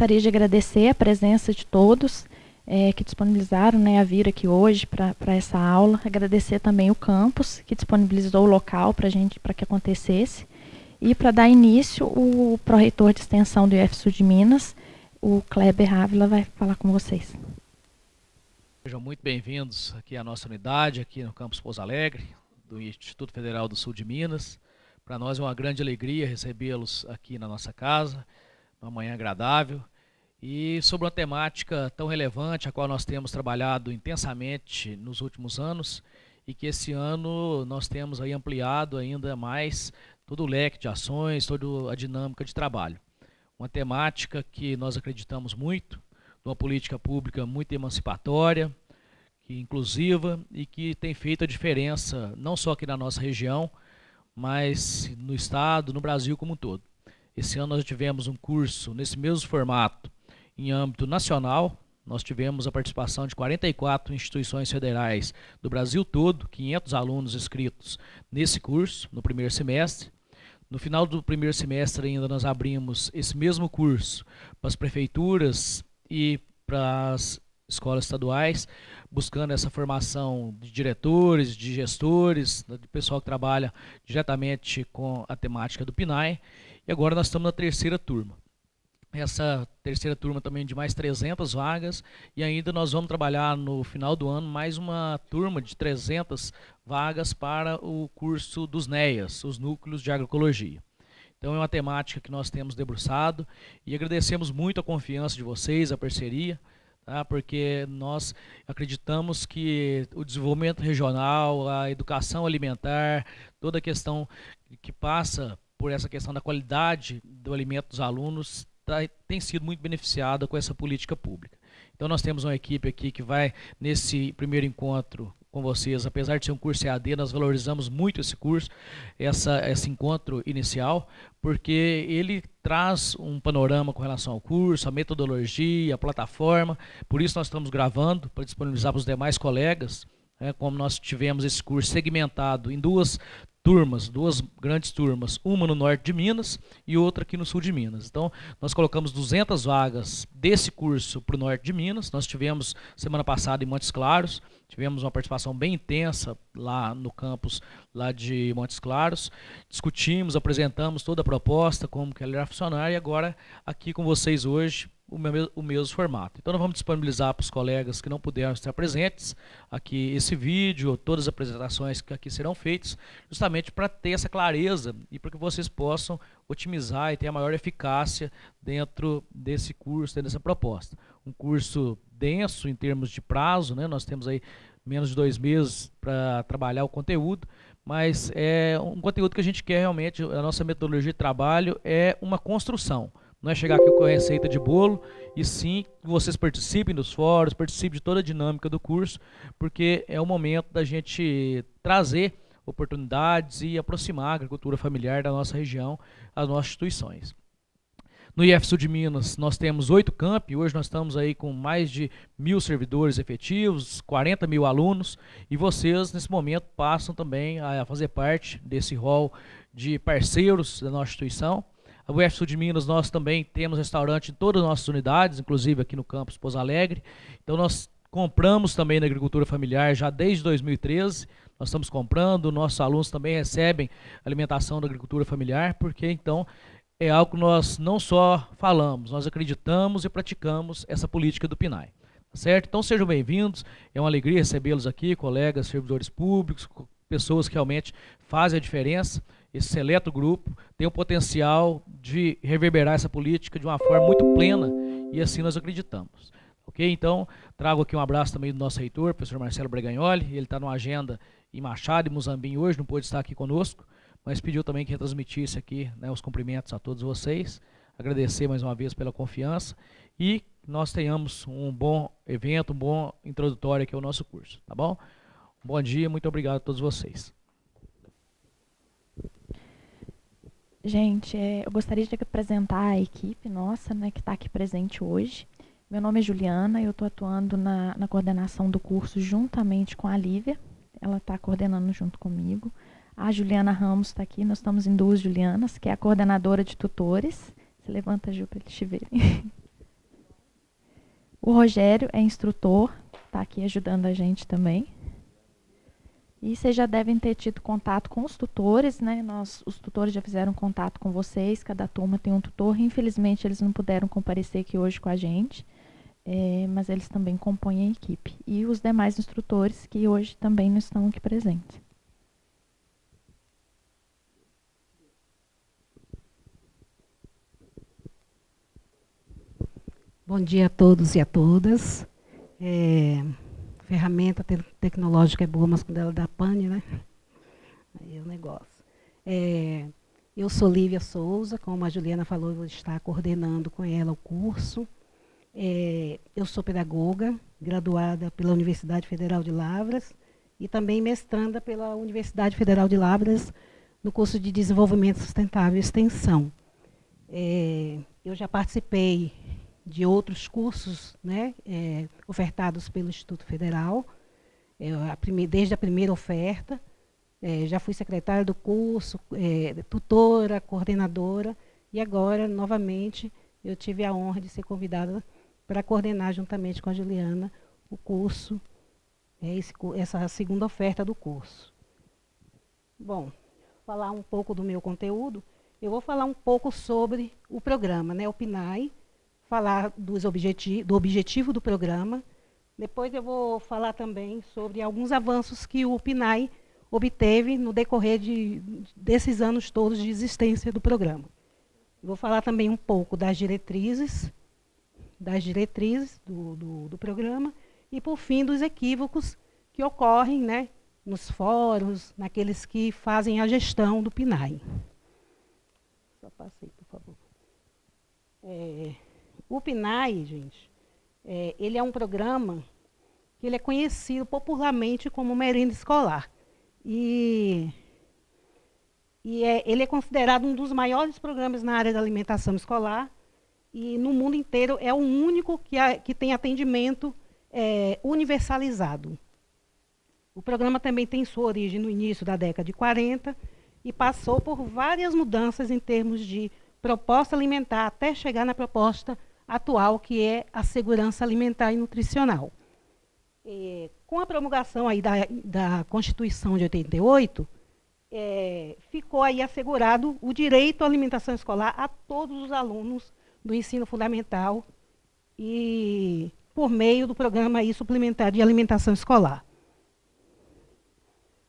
gostaria de agradecer a presença de todos é, que disponibilizaram né, a vir aqui hoje para essa aula. Agradecer também o campus, que disponibilizou o local para gente para que acontecesse. E para dar início, o pró-reitor de extensão do IFSU de Minas, o Kleber Ávila, vai falar com vocês. Sejam muito bem-vindos aqui à nossa unidade, aqui no campus Pouso Alegre, do Instituto Federal do Sul de Minas. Para nós é uma grande alegria recebê-los aqui na nossa casa, uma manhã agradável. E sobre uma temática tão relevante, a qual nós temos trabalhado intensamente nos últimos anos, e que esse ano nós temos aí ampliado ainda mais todo o leque de ações, toda a dinâmica de trabalho. Uma temática que nós acreditamos muito, uma política pública muito emancipatória, que inclusiva e que tem feito a diferença não só aqui na nossa região, mas no estado, no Brasil como um todo. Esse ano nós tivemos um curso nesse mesmo formato em âmbito nacional. Nós tivemos a participação de 44 instituições federais do Brasil todo, 500 alunos inscritos nesse curso no primeiro semestre. No final do primeiro semestre ainda nós abrimos esse mesmo curso para as prefeituras e para as escolas estaduais, buscando essa formação de diretores, de gestores, de pessoal que trabalha diretamente com a temática do PNAE. E agora nós estamos na terceira turma essa terceira turma também de mais 300 vagas e ainda nós vamos trabalhar no final do ano mais uma turma de 300 vagas para o curso dos NEAs, os núcleos de agroecologia. Então é uma temática que nós temos debruçado e agradecemos muito a confiança de vocês, a parceria, tá? porque nós acreditamos que o desenvolvimento regional, a educação alimentar, toda a questão que passa por essa questão da qualidade do alimento dos alunos tá, tem sido muito beneficiada com essa política pública. Então nós temos uma equipe aqui que vai nesse primeiro encontro com vocês, apesar de ser um curso EAD, nós valorizamos muito esse curso, essa, esse encontro inicial, porque ele traz um panorama com relação ao curso, a metodologia, a plataforma, por isso nós estamos gravando, para disponibilizar para os demais colegas, né, como nós tivemos esse curso segmentado em duas turmas, duas grandes turmas, uma no norte de Minas e outra aqui no sul de Minas. Então, nós colocamos 200 vagas desse curso para o norte de Minas. Nós tivemos semana passada em Montes Claros, tivemos uma participação bem intensa lá no campus lá de Montes Claros. Discutimos, apresentamos toda a proposta, como que ela irá funcionar e agora aqui com vocês hoje o, meu, o mesmo formato. Então nós vamos disponibilizar para os colegas que não puderam estar presentes aqui esse vídeo, todas as apresentações que aqui serão feitas, justamente para ter essa clareza e para que vocês possam otimizar e ter a maior eficácia dentro desse curso, dentro dessa proposta. Um curso denso em termos de prazo, né? nós temos aí menos de dois meses para trabalhar o conteúdo, mas é um conteúdo que a gente quer realmente, a nossa metodologia de trabalho é uma construção. Não é chegar aqui com a receita de bolo, e sim que vocês participem dos fóruns, participem de toda a dinâmica do curso, porque é o momento da gente trazer oportunidades e aproximar a agricultura familiar da nossa região às nossas instituições. No IFSU de Minas, nós temos oito campi, hoje nós estamos aí com mais de mil servidores efetivos, 40 mil alunos, e vocês, nesse momento, passam também a fazer parte desse rol de parceiros da nossa instituição. A UF de Minas, nós também temos restaurante em todas as nossas unidades, inclusive aqui no campus Pouso Alegre. Então nós compramos também na agricultura familiar já desde 2013. Nós estamos comprando, nossos alunos também recebem alimentação da agricultura familiar, porque então é algo que nós não só falamos, nós acreditamos e praticamos essa política do PNAE. Tá certo? Então sejam bem-vindos, é uma alegria recebê-los aqui, colegas, servidores públicos, pessoas que realmente fazem a diferença esse seleto grupo tem o potencial de reverberar essa política de uma forma muito plena e assim nós acreditamos. Ok? Então, trago aqui um abraço também do nosso reitor, professor Marcelo Bregagnoli. Ele está numa agenda em Machado e Muzambim hoje, não pôde estar aqui conosco, mas pediu também que retransmitisse aqui né, os cumprimentos a todos vocês. Agradecer mais uma vez pela confiança e nós tenhamos um bom evento, um bom introdutório aqui ao nosso curso, tá bom? Bom dia, muito obrigado a todos vocês. Gente, é, eu gostaria de apresentar a equipe nossa, né, que está aqui presente hoje. Meu nome é Juliana, eu estou atuando na, na, coordenação do curso juntamente com a Lívia. Ela está coordenando junto comigo. A Juliana Ramos está aqui, nós estamos em duas Julianas, que é a coordenadora de tutores. Você levanta, Ju, para eles te verem. O Rogério é instrutor, está aqui ajudando a gente também. E vocês já devem ter tido contato com os tutores, né? Nós, os tutores já fizeram contato com vocês, cada turma tem um tutor. Infelizmente, eles não puderam comparecer aqui hoje com a gente, é, mas eles também compõem a equipe. E os demais instrutores que hoje também não estão aqui presentes. Bom dia a todos e a todas. É, ferramenta te tecnológica é boa, mas quando ela dá pane, né? Aí é o negócio. É, eu sou Lívia Souza, como a Juliana falou, eu estar coordenando com ela o curso. É, eu sou pedagoga, graduada pela Universidade Federal de Lavras e também mestranda pela Universidade Federal de Lavras no curso de Desenvolvimento Sustentável e Extensão. É, eu já participei de outros cursos né, é, ofertados pelo Instituto Federal, é, a desde a primeira oferta. É, já fui secretária do curso, é, tutora, coordenadora, e agora, novamente, eu tive a honra de ser convidada para coordenar, juntamente com a Juliana, o curso, é, esse, essa segunda oferta do curso. Bom, falar um pouco do meu conteúdo, eu vou falar um pouco sobre o programa, né, o PNAE, falar dos objeti do objetivo do programa. Depois eu vou falar também sobre alguns avanços que o PNAE obteve no decorrer de, desses anos todos de existência do programa. Vou falar também um pouco das diretrizes, das diretrizes do, do, do programa e, por fim, dos equívocos que ocorrem né, nos fóruns, naqueles que fazem a gestão do PNAE. Só por favor. É, o PNAE, gente, é, ele é um programa que ele é conhecido popularmente como merenda escolar. E, e é, ele é considerado um dos maiores programas na área da alimentação escolar e no mundo inteiro é o único que, a, que tem atendimento é, universalizado. O programa também tem sua origem no início da década de 40 e passou por várias mudanças em termos de proposta alimentar até chegar na proposta atual, que é a segurança alimentar e nutricional. É, com a promulgação aí da, da Constituição de 88, é, ficou aí assegurado o direito à alimentação escolar a todos os alunos do ensino fundamental e por meio do programa aí suplementar de alimentação escolar.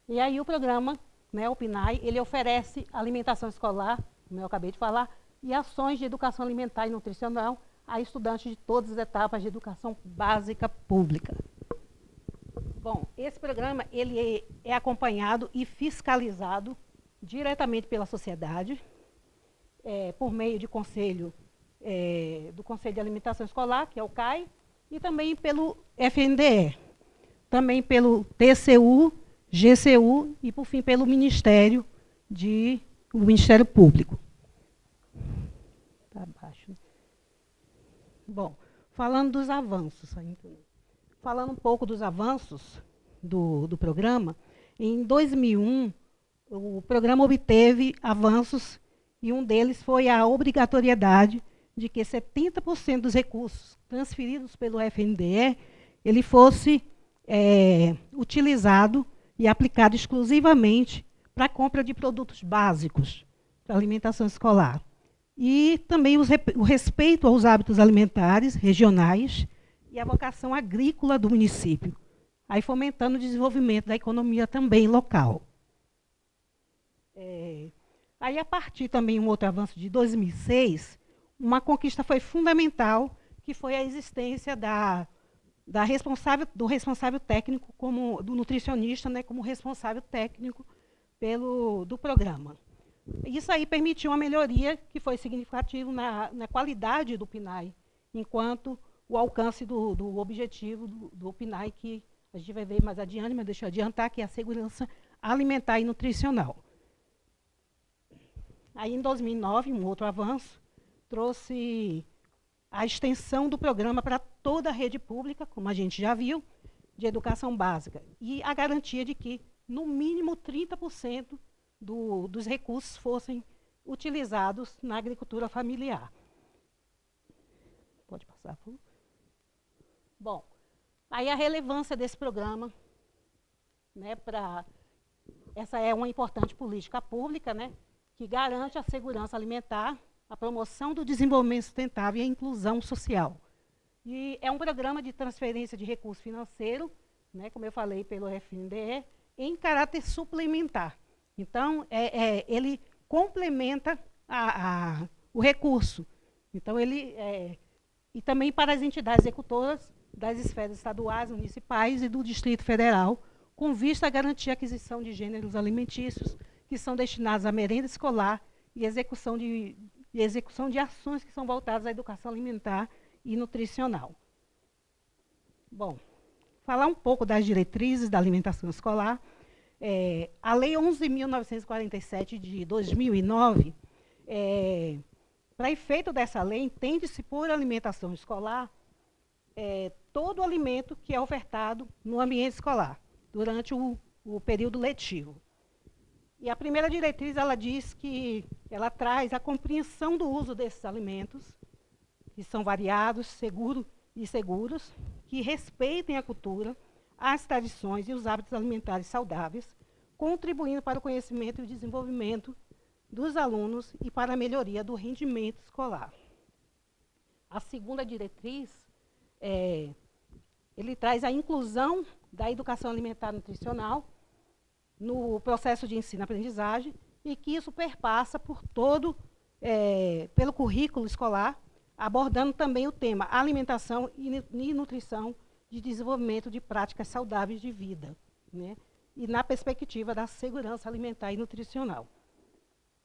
E aí o programa, né, o PNAE, ele oferece alimentação escolar, como eu acabei de falar, e ações de educação alimentar e nutricional a estudantes de todas as etapas de educação básica pública. Bom, esse programa ele é, é acompanhado e fiscalizado diretamente pela sociedade, é, por meio de conselho, é, do Conselho de Alimentação Escolar, que é o CAI, e também pelo FNDE, também pelo TCU, GCU e, por fim, pelo Ministério, de, o Ministério Público. Está abaixo. Né? Bom, falando dos avanços, falando um pouco dos avanços do, do programa, em 2001, o programa obteve avanços e um deles foi a obrigatoriedade de que 70% dos recursos transferidos pelo FNDE ele fosse é, utilizado e aplicado exclusivamente para a compra de produtos básicos para alimentação escolar e também o respeito aos hábitos alimentares regionais e a vocação agrícola do município, aí fomentando o desenvolvimento da economia também local. É, aí, a partir também um outro avanço de 2006, uma conquista foi fundamental, que foi a existência da, da responsável, do responsável técnico, como, do nutricionista, né, como responsável técnico pelo, do programa. Isso aí permitiu uma melhoria que foi significativa na, na qualidade do PNAE, enquanto o alcance do, do objetivo do, do, PNAE, que a gente vai ver mais adiante, mas deixa eu adiantar, que é a segurança alimentar e nutricional. Aí, em 2009, um outro avanço, trouxe a extensão do programa para toda a rede pública, como a gente já viu, de educação básica, e a garantia de que, no mínimo, 30% do, dos recursos fossem utilizados na agricultura familiar. Pode passar, por Bom, aí a relevância desse programa, né, para essa é uma importante política pública, né, que garante a segurança alimentar, a promoção do desenvolvimento sustentável e a inclusão social. E é um programa de transferência de recurso financeiro, né, como eu falei, pelo FNDE, em caráter suplementar. Então, é, é, ele complementa a, a, o recurso. Então, ele. É, e também para as entidades executoras das esferas estaduais, municipais e do Distrito Federal, com vista a garantir a aquisição de gêneros alimentícios que são destinados à merenda escolar e execução de, e execução de ações que são voltadas à educação alimentar e nutricional. Bom, falar um pouco das diretrizes da alimentação escolar. É, a Lei 11.947 de 2009, é, para efeito dessa lei, entende-se por alimentação escolar é, todo alimento que é ofertado no ambiente escolar, durante o, o período letivo. E a primeira diretriz, ela diz que ela traz a compreensão do uso desses alimentos, que são variados, seguros e seguros, que respeitem a cultura, as tradições e os hábitos alimentares saudáveis, contribuindo para o conhecimento e o desenvolvimento dos alunos e para a melhoria do rendimento escolar. A segunda diretriz, é, ele traz a inclusão da educação alimentar nutricional no processo de ensino-aprendizagem e que isso perpassa por todo, é, pelo currículo escolar, abordando também o tema alimentação e nutrição de desenvolvimento de práticas saudáveis de vida, né? e na perspectiva da segurança alimentar e nutricional.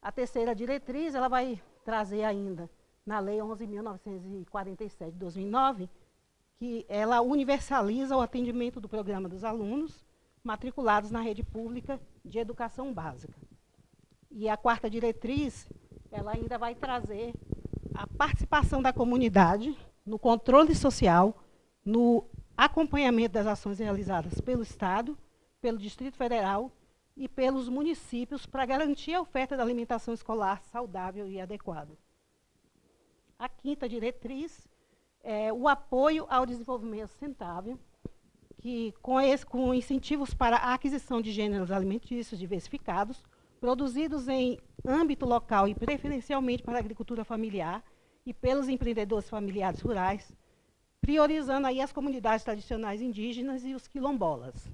A terceira diretriz, ela vai trazer ainda, na Lei 11.947 de 2009, que ela universaliza o atendimento do programa dos alunos matriculados na rede pública de educação básica. E a quarta diretriz, ela ainda vai trazer a participação da comunidade no controle social, no acompanhamento das ações realizadas pelo Estado, pelo Distrito Federal e pelos municípios para garantir a oferta da alimentação escolar saudável e adequada. A quinta diretriz é o apoio ao desenvolvimento sustentável, que com, esse, com incentivos para a aquisição de gêneros alimentícios diversificados, produzidos em âmbito local e preferencialmente para a agricultura familiar e pelos empreendedores familiares rurais, priorizando aí as comunidades tradicionais indígenas e os quilombolas.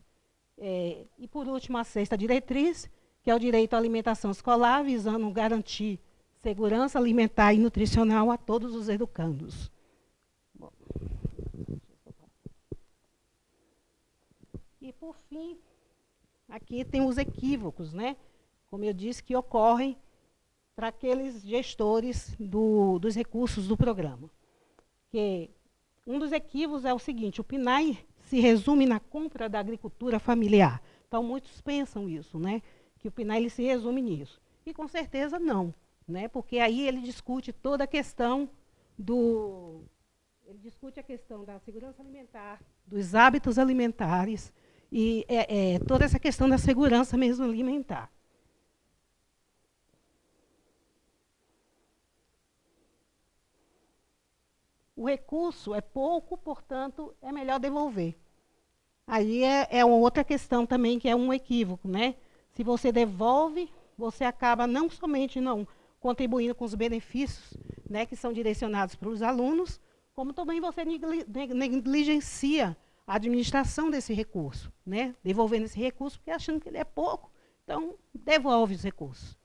É, e, por último, a sexta diretriz, que é o direito à alimentação escolar, visando garantir segurança alimentar e nutricional a todos os educandos. E, por fim, aqui tem os equívocos, né? como eu disse, que ocorrem para aqueles gestores do, dos recursos do programa. Que um dos equívocos é o seguinte, o PNAE se resume na compra da agricultura familiar. Então, muitos pensam isso, né? que o PNAE se resume nisso. E, com certeza, não. Né? Porque aí ele discute toda a questão do... Ele discute a questão da segurança alimentar, dos hábitos alimentares e é, é, toda essa questão da segurança mesmo alimentar. O recurso é pouco, portanto, é melhor devolver. Aí é, é outra questão também, que é um equívoco. Né? Se você devolve, você acaba não somente não contribuindo com os benefícios né, que são direcionados para os alunos, como também você negligencia a administração desse recurso, né? devolvendo esse recurso, porque achando que ele é pouco, então devolve os recursos.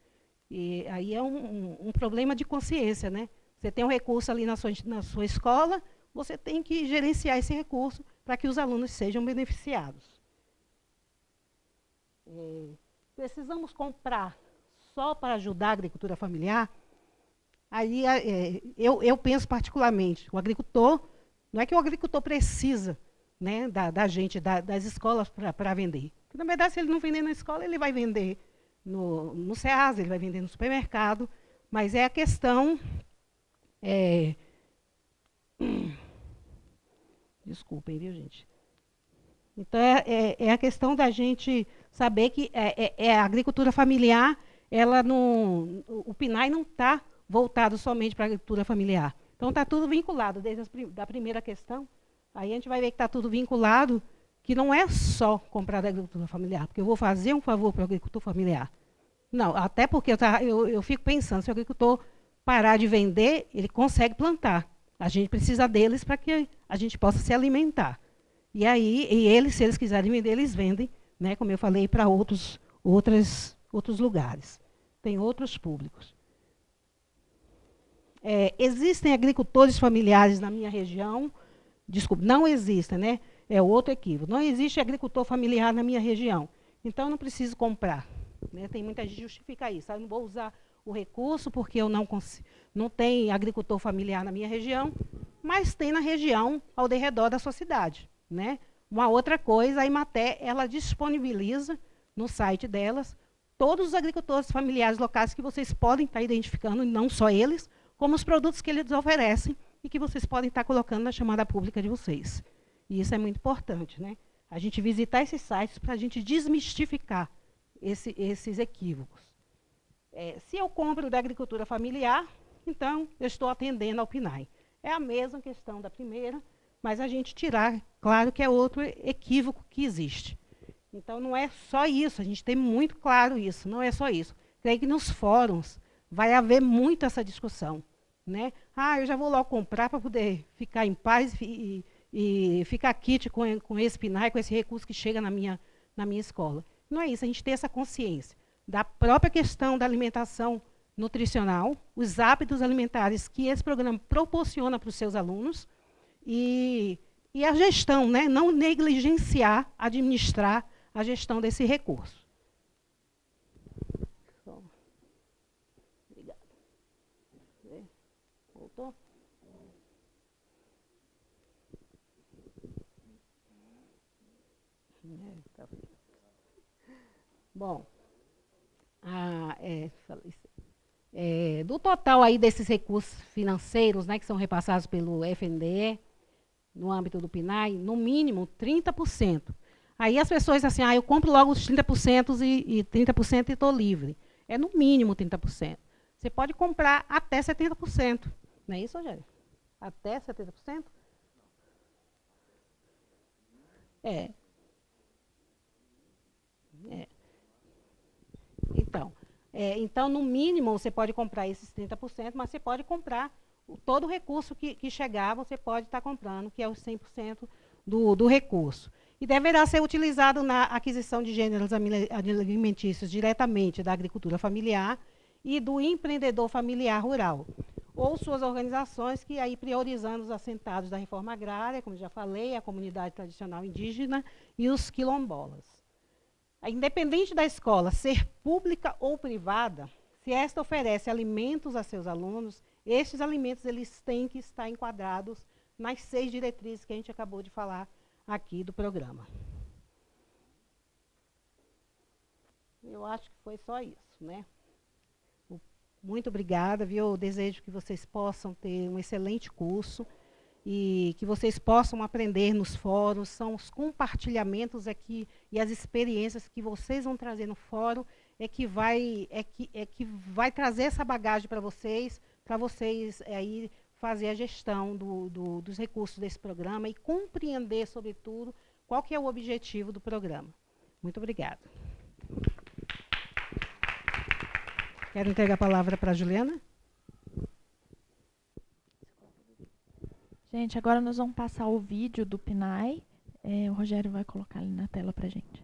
E aí é um, um, um problema de consciência, né? Você tem um recurso ali na sua, na sua escola, você tem que gerenciar esse recurso para que os alunos sejam beneficiados. É, precisamos comprar só para ajudar a agricultura familiar? Aí é, eu, eu penso particularmente, o agricultor, não é que o agricultor precisa né, da, da gente, da, das escolas para vender. Porque, na verdade, se ele não vender na escola, ele vai vender no, no SEAS, ele vai vender no supermercado, mas é a questão é... Desculpem, viu, gente? Então, é, é, é, a questão da gente saber que é, é, é a agricultura familiar, ela não, o PNAE não está voltado somente para a agricultura familiar. Então, está tudo vinculado, desde a primeira questão Aí a gente vai ver que está tudo vinculado, que não é só comprar da agricultura familiar, porque eu vou fazer um favor para o agricultor familiar. Não, até porque eu, eu, eu fico pensando, se o agricultor parar de vender, ele consegue plantar. A gente precisa deles para que a gente possa se alimentar. E aí, e eles, se eles quiserem vender, eles vendem, né, como eu falei, para outros, outros, outros lugares. Tem outros públicos. É, existem agricultores familiares na minha região? Desculpe, não existem, né? É outro equívoco. Não existe agricultor familiar na minha região. Então, não preciso comprar. Né? Tem muita gente que justifica isso. Eu não vou usar o recurso porque eu não, não tenho agricultor familiar na minha região, mas tem na região ao redor da sua cidade. Né? Uma outra coisa, a Imaté ela disponibiliza no site delas todos os agricultores familiares locais que vocês podem estar identificando, não só eles, como os produtos que eles oferecem e que vocês podem estar colocando na chamada pública de vocês. E isso é muito importante, né? A gente visitar esses sites para a gente desmistificar esse, esses equívocos. É, se eu compro da agricultura familiar, então eu estou atendendo ao PNAE. É a mesma questão da primeira, mas a gente tirar, claro que é outro equívoco que existe. Então não é só isso, a gente tem muito claro isso, não é só isso. Creio que nos fóruns vai haver muito essa discussão. Né? Ah, eu já vou logo comprar para poder ficar em paz e, e ficar kit com, com esse PNAE, com esse recurso que chega na minha, na minha escola. Não é isso, a gente tem essa consciência da própria questão da alimentação nutricional, os hábitos alimentares que esse programa proporciona para os seus alunos e, e a gestão, né? não negligenciar, administrar a gestão desse recurso. Bom, ah, é, é, do total aí desses recursos financeiros, né, que são repassados pelo FNDE, no âmbito do PNAE, no mínimo 30%. Aí as pessoas assim, ah, eu compro logo os 30% e, e 30% e estou livre. É no mínimo 30%. Você pode comprar até 70%. Não é isso, Rogério? Até 70%? É. É. Então, é, então, no mínimo, você pode comprar esses 30%, mas você pode comprar todo o recurso que, que chegar, você pode estar comprando, que é os 100% do, do recurso. E deverá ser utilizado na aquisição de gêneros alimentícios diretamente da agricultura familiar e do empreendedor familiar rural, ou suas organizações que aí priorizando os assentados da reforma agrária, como já falei, a comunidade tradicional indígena e os quilombolas. Independente da escola ser pública ou privada, se esta oferece alimentos a seus alunos, estes alimentos eles têm que estar enquadrados nas seis diretrizes que a gente acabou de falar aqui do programa. Eu acho que foi só isso, né? Muito obrigada, viu? Eu desejo que vocês possam ter um excelente curso e que vocês possam aprender nos fóruns, são os compartilhamentos aqui e as experiências que vocês vão trazer no fórum é que vai, é que, é que vai trazer essa bagagem para vocês, para vocês é, aí fazer a gestão do, do, dos recursos desse programa e compreender, sobretudo, qual que é o objetivo do programa. Muito obrigada. Quero entregar a palavra para a Juliana. Gente, agora nós vamos passar o vídeo do PNAE. É, o Rogério vai colocar ali na tela para gente.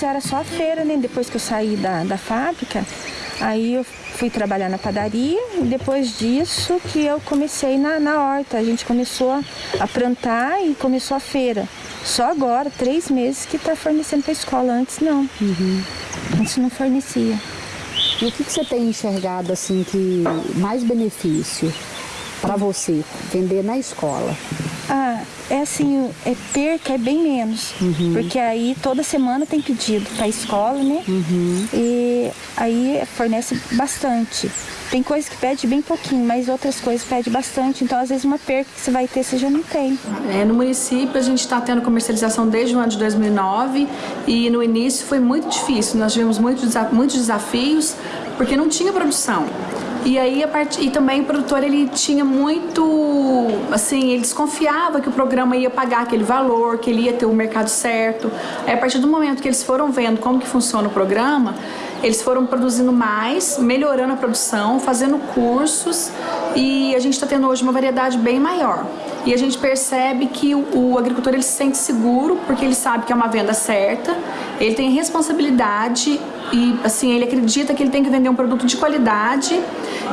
Antes era só a feira, né? Depois que eu saí da, da fábrica, aí eu fui trabalhar na padaria e depois disso que eu comecei na, na horta. A gente começou a, a plantar e começou a feira. Só agora, três meses, que está fornecendo para a escola. Antes não. Uhum. Antes não fornecia. E o que, que você tem enxergado assim que mais benefício para você vender na escola? Ah, é assim, é perca é bem menos. Uhum. Porque aí toda semana tem pedido para a escola, né? Uhum. E aí fornece bastante. Tem coisas que pede bem pouquinho, mas outras coisas pede bastante. Então, às vezes, uma perca que você vai ter, você já não tem. É, no município, a gente está tendo comercialização desde o ano de 2009 e no início foi muito difícil. Nós tivemos muitos, muitos desafios porque não tinha produção. E aí a part... e também o produtor ele tinha muito, assim, ele desconfiava que o programa ia pagar aquele valor, que ele ia ter o mercado certo. Aí a partir do momento que eles foram vendo como que funciona o programa, eles foram produzindo mais, melhorando a produção, fazendo cursos e a gente está tendo hoje uma variedade bem maior. E a gente percebe que o, o, agricultor ele se sente seguro porque ele sabe que é uma venda certa, ele tem responsabilidade e assim ele acredita que ele tem que vender um produto de qualidade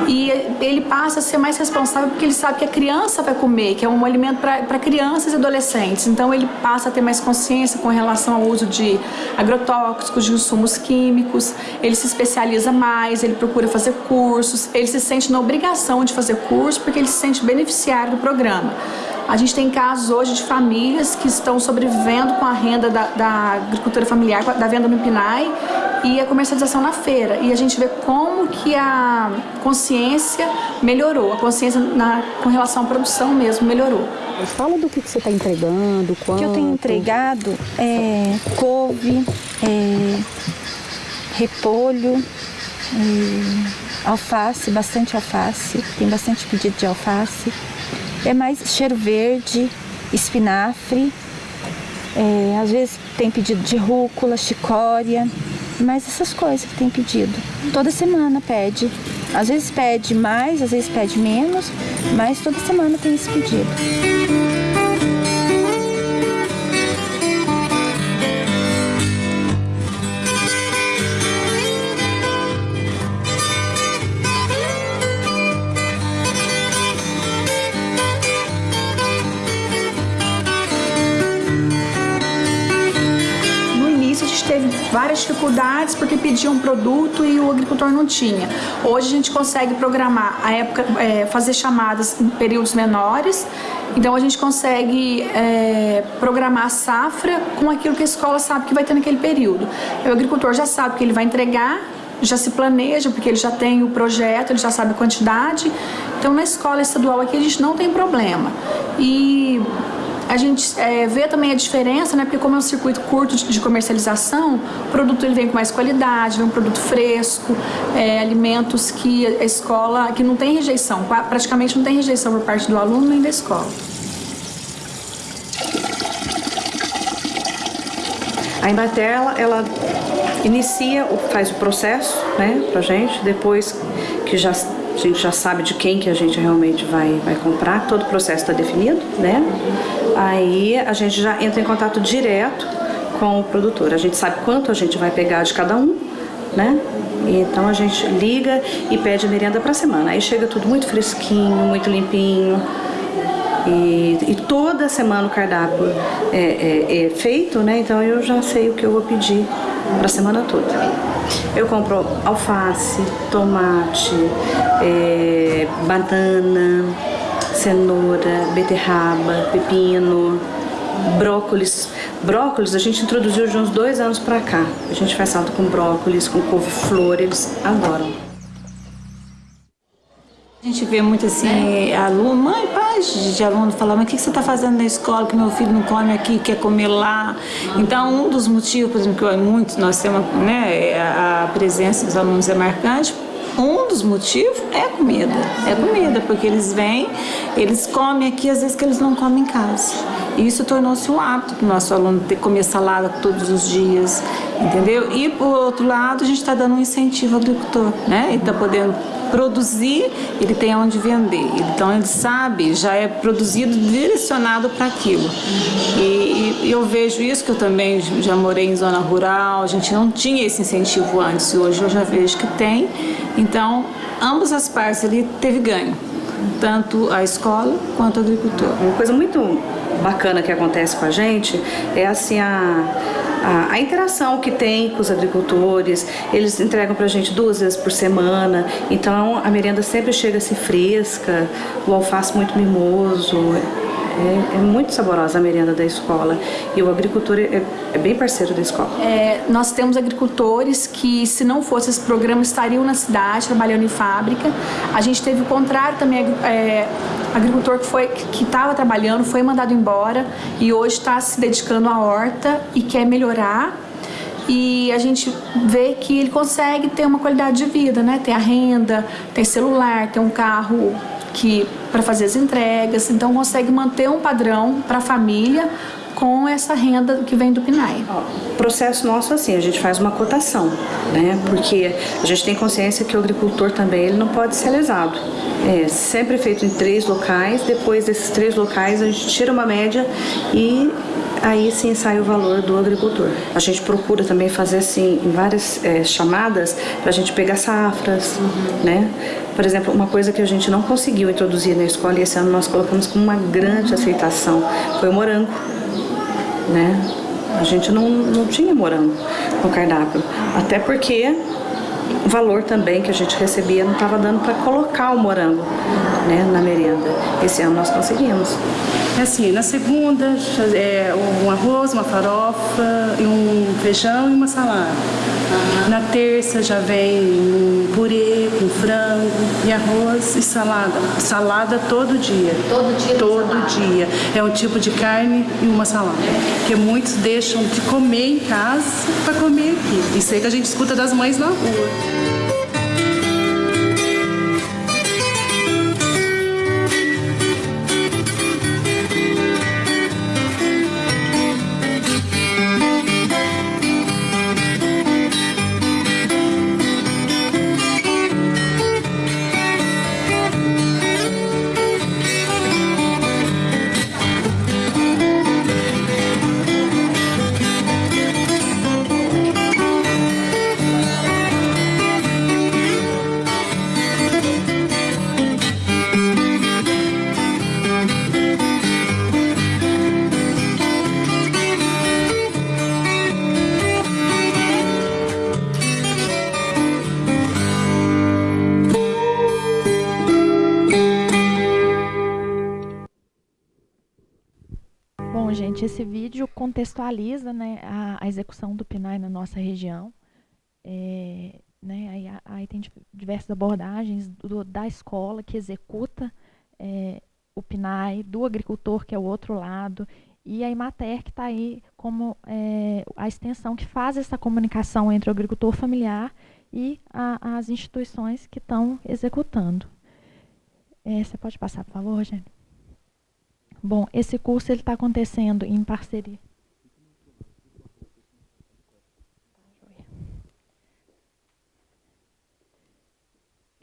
e ele passa a ser mais responsável porque ele sabe que a criança vai comer, que é um alimento para crianças e adolescentes. Então ele passa a ter mais consciência com relação ao uso de agrotóxicos, de insumos químicos, ele se especializa mais, ele procura fazer cursos, ele se sente na obrigação de fazer curso porque ele se sente beneficiário do programa. A gente tem casos hoje de famílias que estão sobrevivendo com a renda da, da agricultura familiar, da venda no PNAE e a comercialização na feira. E a gente vê como que a consciência melhorou, a consciência na, com relação à produção mesmo melhorou. Fala do que, que você está entregando, quanto... O que eu tenho entregado é couve, é repolho, é alface, bastante alface, tem bastante pedido de alface. É mais cheiro verde, espinafre, é, às vezes tem pedido de rúcula, chicória, mas essas coisas que tem pedido. Toda semana pede. Às vezes pede mais, às vezes pede menos, mas toda semana tem esse pedido. Várias dificuldades porque pediam um produto e o agricultor não tinha. Hoje a gente consegue programar a época, é, fazer chamadas em períodos menores, então a gente consegue é, programar a safra com aquilo que a escola sabe que vai ter naquele período. O agricultor já sabe que ele vai entregar já se planeja, porque ele já tem o projeto, ele já sabe a quantidade. Então, na escola estadual aqui, a gente não tem problema. E a gente é, vê também a diferença, né? Porque como é um circuito curto de, de, comercialização, o produto ele vem com mais qualidade, vem um produto fresco, é, alimentos que a escola, que não tem rejeição, praticamente não tem rejeição por parte do aluno nem da escola. A Embater, ela, ela inicia, faz o processo, né, pra gente, depois que já a gente já sabe de quem que a gente realmente vai, vai comprar, todo o processo está definido, né? Aí a gente já entra em contato direto com o produtor. A gente sabe quanto a gente vai pegar de cada um, né? Então a gente liga e pede merenda para semana. Aí chega tudo muito fresquinho, muito limpinho. E, e toda semana o cardápio é, é, é feito, né? Então eu já sei o que eu vou pedir para a semana toda. Eu compro alface, tomate, é, banana, cenoura, beterraba, pepino, brócolis. Brócolis a gente introduziu de uns dois anos para cá. A gente faz salto com brócolis, com couve-flor, eles adoram. A gente vê muito assim, aluno, mãe, pai de aluno falar, mas o que você está fazendo na escola que meu filho não come aqui, quer comer lá? Então, um dos motivos, por exemplo, que eu, muito, nós temos né, a presença dos alunos é marcante, um dos motivos é comida. É comida, porque eles vêm, eles comem aqui, às vezes que eles não comem em casa. E isso tornou-se um hábito para o nosso aluno ter comer salada todos os dias, entendeu? E, por outro lado, a gente está dando um incentivo ao agricultor, né? Ele está podendo produzir, ele tem onde vender. Então ele sabe, já é produzido direcionado para aquilo. E, e, eu vejo isso que eu também já morei em zona rural, a gente não tinha esse incentivo antes, hoje eu já vejo que tem. Então, ambas as partes ali teve ganho, tanto a escola quanto o agricultor. Uma coisa muito bacana que acontece com a gente é assim a a, a interação que tem com os agricultores, eles entregam para a gente duas vezes por semana, então a merenda sempre chega assim fresca, o alface muito mimoso, é, é, muito saborosa a merenda da escola e o agricultor é, é bem parceiro da escola. É, nós temos agricultores que, se não fosse esse programa, estariam na cidade trabalhando em fábrica. A gente teve o contrário também, é, agricultor que foi que estava trabalhando foi mandado embora e hoje está se dedicando à horta e quer melhorar e a gente vê que ele consegue ter uma qualidade de vida, né? Tem a renda, tem celular, tem um carro que para fazer as entregas, então consegue manter um padrão para a família com essa renda que vem do PNAE. O processo nosso assim, a gente faz uma cotação, né? Porque a gente tem consciência que o agricultor também ele não pode ser lesado. É sempre feito em três locais, depois desses três locais a gente tira uma média e aí sim sai o valor do agricultor. A gente procura também fazer assim várias é, chamadas para a gente pegar safras, uhum. né? Por exemplo, uma coisa que a gente não conseguiu introduzir na escola e esse ano nós colocamos com uma grande aceitação foi o morango né? A gente não, não tinha morango no cardápio, até porque o valor também que a gente recebia não estava dando para colocar o morango né, na merenda. Esse ano nós conseguimos. É assim, na segunda, é, um arroz, uma farofa, um feijão e uma salada. Uhum. Na terça já vem um purê com frango e arroz e salada. Salada todo dia. Todo dia? Todo dia. É um tipo de carne e uma salada. Que muitos deixam de comer em casa para comer aqui. Isso aí que a gente escuta das mães na rua. Contextualiza né, a, a, execução do PNAE na nossa região. É, né, aí, aí, tem diversas abordagens do, da escola que executa é, o PNAE, do agricultor, que é o outro lado, e a Imater, que está aí como é, a extensão que faz essa comunicação entre o agricultor familiar e a, as instituições que estão executando. É, você pode passar, por favor, Rogério? Bom, esse curso está acontecendo em parceria.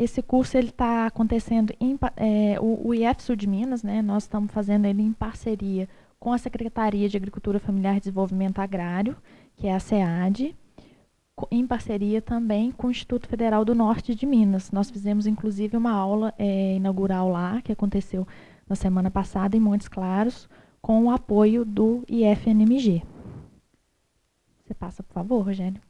Esse curso ele está acontecendo em é, o, o IF Sul de Minas, né? Nós estamos fazendo ele em parceria com a Secretaria de Agricultura Familiar e Desenvolvimento Agrário, que é a SEAD, em parceria também com o Instituto Federal do Norte de Minas. Nós fizemos inclusive uma aula é, inaugural lá, que aconteceu na semana passada em Montes Claros, com o apoio do IFNMG. Você passa, por favor, Rogério.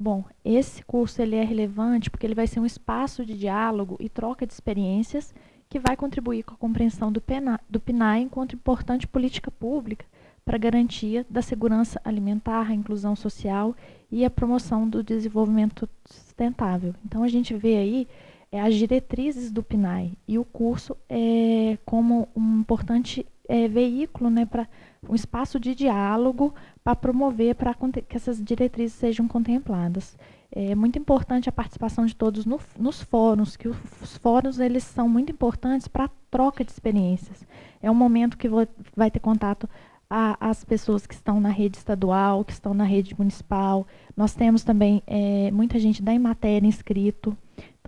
Bom, esse curso ele é relevante porque ele vai ser um espaço de diálogo e troca de experiências que vai contribuir com a compreensão do, PNA, do PNAE enquanto importante política pública para a garantia da segurança alimentar, a inclusão social e a promoção do desenvolvimento sustentável. Então, a gente vê aí é, as diretrizes do PNAE e o curso é, como um importante é, veículo, né, para um espaço de diálogo para promover para que essas diretrizes sejam contempladas. É muito importante a participação de todos no, nos fóruns, que os fóruns eles são muito importantes para a troca de experiências. É um momento que vai ter contato as pessoas que estão na rede estadual, que estão na rede municipal. Nós temos também é, muita gente da Emater inscrito.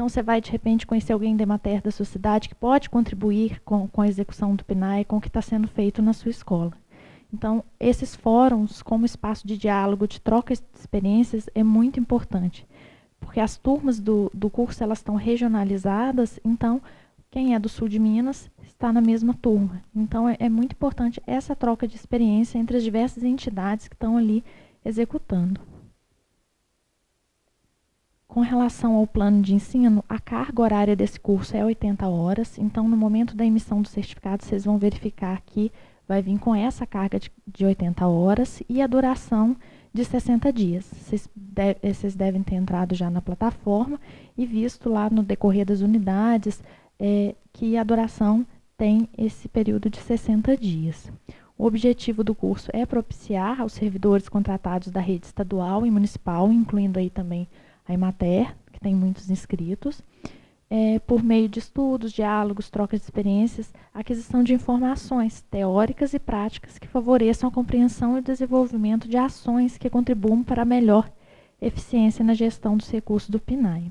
Então, você vai, de repente, conhecer alguém da Emater da sua cidade que pode contribuir com, com a execução do PNAE, com o que está sendo feito na sua escola. Então, esses fóruns, como espaço de diálogo, de troca de experiências, é muito importante. Porque as turmas do, do curso elas estão regionalizadas, então quem é do sul de Minas está na mesma turma. Então é, é, muito importante essa troca de experiência entre as diversas entidades que estão ali executando. Com relação ao plano de ensino, a carga horária desse curso é 80 horas, então no momento da emissão do certificado vocês vão verificar que vai vir com essa carga de, de 80 horas e a duração de 60 dias. Vocês, de, vocês devem ter entrado já na plataforma e visto lá no decorrer das unidades é, que a duração tem esse período de 60 dias. O objetivo do curso é propiciar aos servidores contratados da rede estadual e municipal, incluindo aí também a Emater, que tem muitos inscritos, é, por meio de estudos, diálogos, trocas de experiências, aquisição de informações teóricas e práticas que favoreçam a compreensão e desenvolvimento de ações que contribuam para a melhor eficiência na gestão dos recursos do PNAE.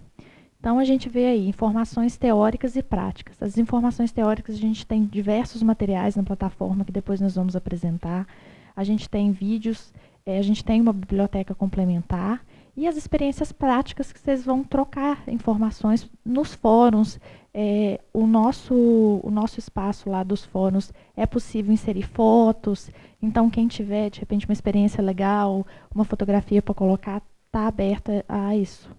Então, a gente vê aí informações teóricas e práticas. As informações teóricas, a gente tem diversos materiais na plataforma que depois nós vamos apresentar. A gente tem vídeos, é, a gente tem uma biblioteca complementar. E as experiências práticas que vocês vão trocar informações nos fóruns. É, o, nosso, o nosso espaço lá dos fóruns é possível inserir fotos. Então, quem tiver, de repente, uma experiência legal, uma fotografia para colocar, está aberta a isso.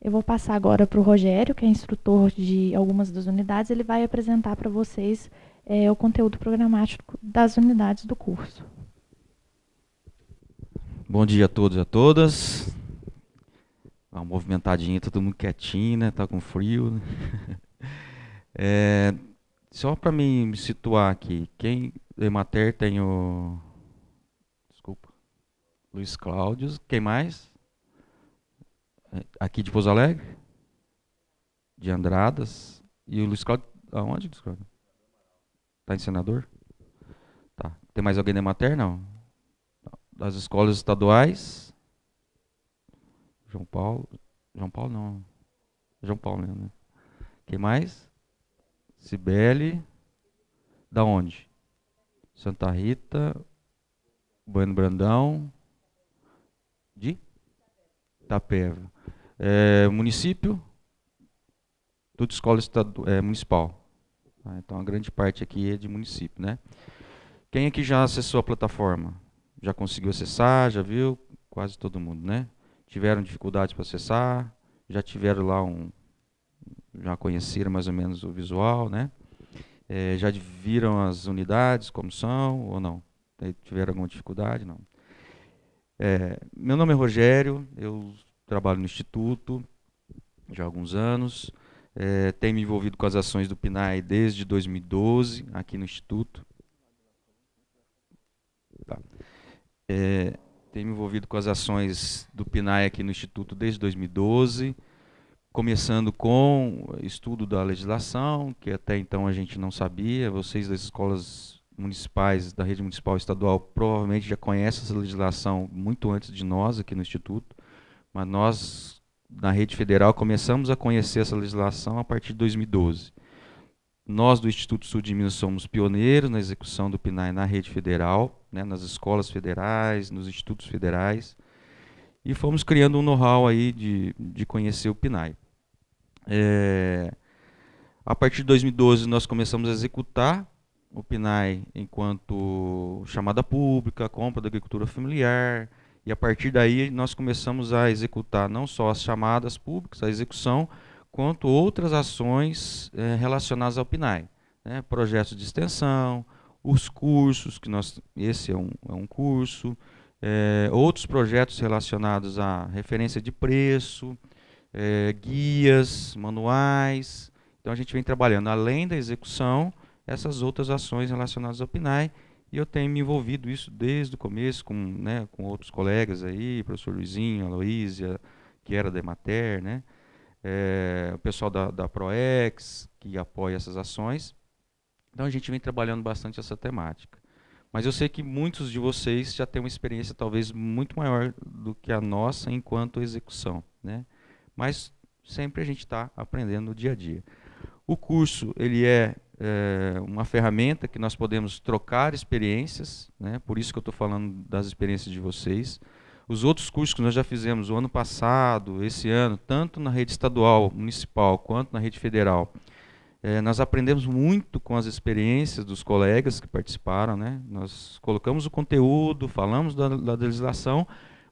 Eu vou passar agora para o Rogério, que é instrutor de algumas das unidades. Ele vai apresentar para vocês é, o conteúdo programático das unidades do curso. Bom dia a todos e a todas. Uma movimentadinha, todo mundo quietinho, né? Tá com frio. Né? É, só para me situar aqui, quem Emater tem o desculpa, Luiz Cláudio, quem mais? Aqui de Pouso Alegre? De Andradas. E o Luiz Cláudio, aonde, Luiz Cláudio? Tá em senador? Tá. Tem mais alguém da Emater? Não. Das escolas estaduais? João Paulo. João Paulo não. João Paulo né? Quem mais? Cibele. Da onde? Santa Rita. Bueno Brandão. De? Itapeva. É, município, tudo escola estadu é, municipal. Tá? Então a grande parte aqui é de município. Né? Quem aqui já acessou a plataforma? Já conseguiu acessar? Já viu? Quase todo mundo, né? Tiveram dificuldades para acessar? Já tiveram lá um. Já conheceram mais ou menos o visual, né? É, já viram as unidades como são ou não? Tiveram alguma dificuldade? Não. É, meu nome é Rogério, eu trabalho no Instituto já há alguns anos. É, tenho me envolvido com as ações do PNAE desde 2012, aqui no Instituto. Tá. É, tenho me envolvido com as ações do PNAE aqui no Instituto desde 2012, começando com estudo da legislação, que até então a gente não sabia. Vocês das escolas municipais, da rede municipal estadual, provavelmente já conhecem essa legislação muito antes de nós aqui no Instituto. Mas nós, na rede federal, começamos a conhecer essa legislação a partir de 2012. Nós, do Instituto Sul de Minas, somos pioneiros na execução do PNAE na rede federal, né, nas escolas federais, nos institutos federais, e fomos criando um know-how aí de, de conhecer o PNAE. É, a partir de 2012, nós começamos a executar o PNAE enquanto chamada pública, compra da agricultura familiar, e a partir daí nós começamos a executar não só as chamadas públicas, a execução, quanto outras ações é, relacionadas ao PNAE. Né? Projetos de extensão, os cursos, que nós, esse é um, é um curso, é, outros projetos relacionados à referência de preço, é, guias, manuais, Então a gente vem trabalhando, além da execução, essas outras ações relacionadas ao PNAE, e eu tenho me envolvido isso desde o começo com, né, com outros colegas aí, professor Luizinho, Aloísia, que era da Emater, né, é, o pessoal da, da ProEx, que apoia essas ações. Então a gente vem trabalhando bastante essa temática. Mas eu sei que muitos de vocês já têm uma experiência talvez muito maior do que a nossa enquanto execução. Né? Mas sempre a gente está aprendendo no dia a dia. O curso ele é, é, uma ferramenta que nós podemos trocar experiências, né? por isso que eu estou falando das experiências de vocês. Os outros cursos que nós já fizemos o ano passado, esse ano, tanto na rede estadual, municipal, quanto na rede federal, é, nós aprendemos muito com as experiências dos colegas que participaram, né? Nós colocamos o conteúdo, falamos da, da legislação,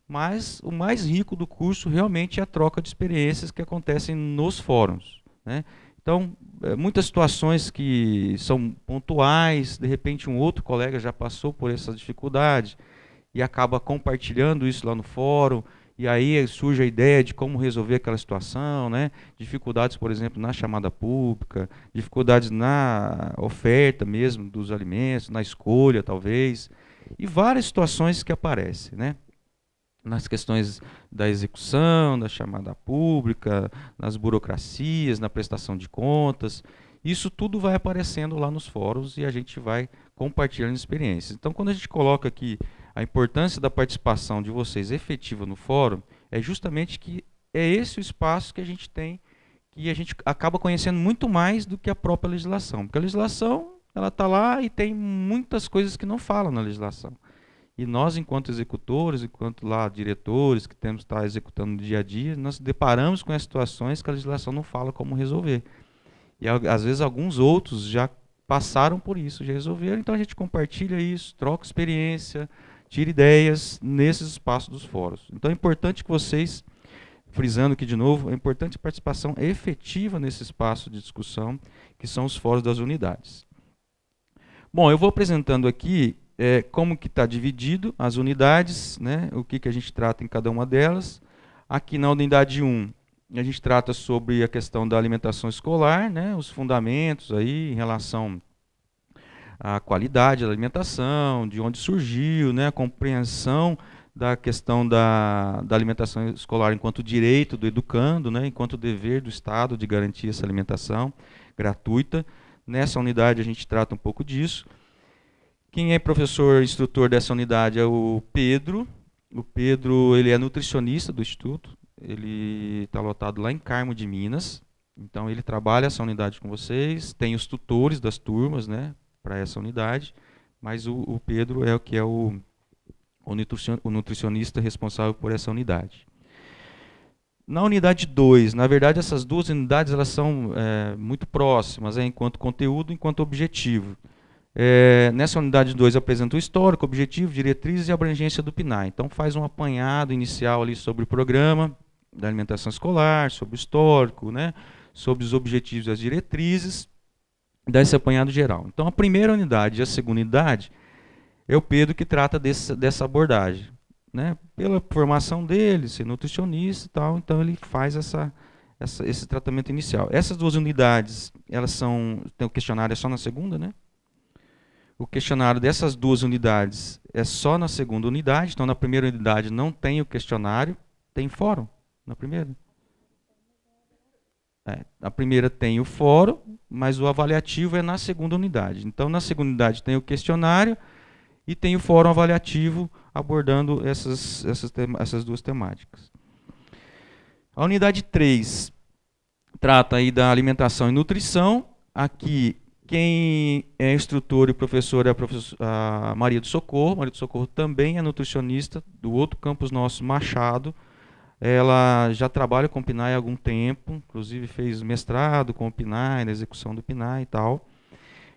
mas o mais rico do curso realmente é a troca de experiências que acontecem nos fóruns, né? Então, é, muitas situações que são pontuais, de repente um outro colega já passou por essa dificuldade e acaba compartilhando isso lá no fórum, e aí surge a ideia de como resolver aquela situação, né? dificuldades, por exemplo, na chamada pública, dificuldades na oferta mesmo dos alimentos, na escolha, talvez, e várias situações que aparecem. Né? nas questões da execução, da chamada pública, nas burocracias, na prestação de contas. Isso tudo vai aparecendo lá nos fóruns e a gente vai compartilhando experiências. Então, quando a gente coloca aqui a importância da participação de vocês efetiva no fórum é justamente que é esse o espaço que a gente tem e a gente acaba conhecendo muito mais do que a própria legislação. Porque a legislação ela está lá e tem muitas coisas que não falam na legislação. E nós, enquanto executores, enquanto lá diretores que temos que estar executando no dia a dia, nós deparamos com as situações que a legislação não fala como resolver. E às vezes alguns outros já passaram por isso, já resolveram, então a gente compartilha isso, troca experiência, tira ideias nesses espaços dos fóruns. Então é importante que vocês, frisando aqui de novo, é importante a participação efetiva nesse espaço de discussão, que são os fóruns das unidades. Bom, eu vou apresentando aqui é, como que está dividido as unidades, né, o que, que a gente trata em cada uma delas. Aqui na unidade 1, a gente trata sobre a questão da alimentação escolar, né, os fundamentos aí em relação a qualidade da alimentação, de onde surgiu, né, a compreensão da questão da, da alimentação escolar enquanto direito do educando, né, enquanto dever do Estado de garantir essa alimentação gratuita. Nessa unidade a gente trata um pouco disso. Quem é professor instrutor dessa unidade é o Pedro. O Pedro ele é nutricionista do Instituto. Ele está lotado lá em Carmo de Minas. Então ele trabalha essa unidade com vocês. Tem os tutores das turmas, né? Para essa unidade, mas o, o, Pedro é o que é o, o nutricionista responsável por essa unidade. Na unidade 2, na verdade essas duas unidades elas são é, muito próximas, é, enquanto conteúdo enquanto objetivo. É, nessa unidade 2 apresenta o histórico, objetivo, diretrizes e abrangência do PNAE. Então faz um apanhado inicial ali sobre o programa da alimentação escolar, sobre o histórico, né, sobre os objetivos e as diretrizes desse apanhado geral. Então, a primeira unidade e a segunda unidade é o Pedro que trata desse, dessa abordagem. Né? Pela formação dele, ser nutricionista e tal, então ele faz essa, essa, esse tratamento inicial. Essas duas unidades, elas são, tem o questionário é só na segunda, né? O questionário dessas duas unidades é só na segunda unidade, então na primeira unidade não tem o questionário, tem fórum na primeira. É, a primeira tem o fórum, mas o avaliativo é na segunda unidade. Então, na segunda unidade tem o questionário e tem o fórum avaliativo abordando essas, essas, essas duas temáticas. A unidade 3 trata aí da alimentação e nutrição. Aqui, quem é instrutor e professor é a, professor, a Maria do Socorro. Maria do Socorro também é nutricionista do outro campus nosso, Machado, ela já trabalha com o PNAE há algum tempo, inclusive fez mestrado com o PNAE, na execução do PNAE e tal.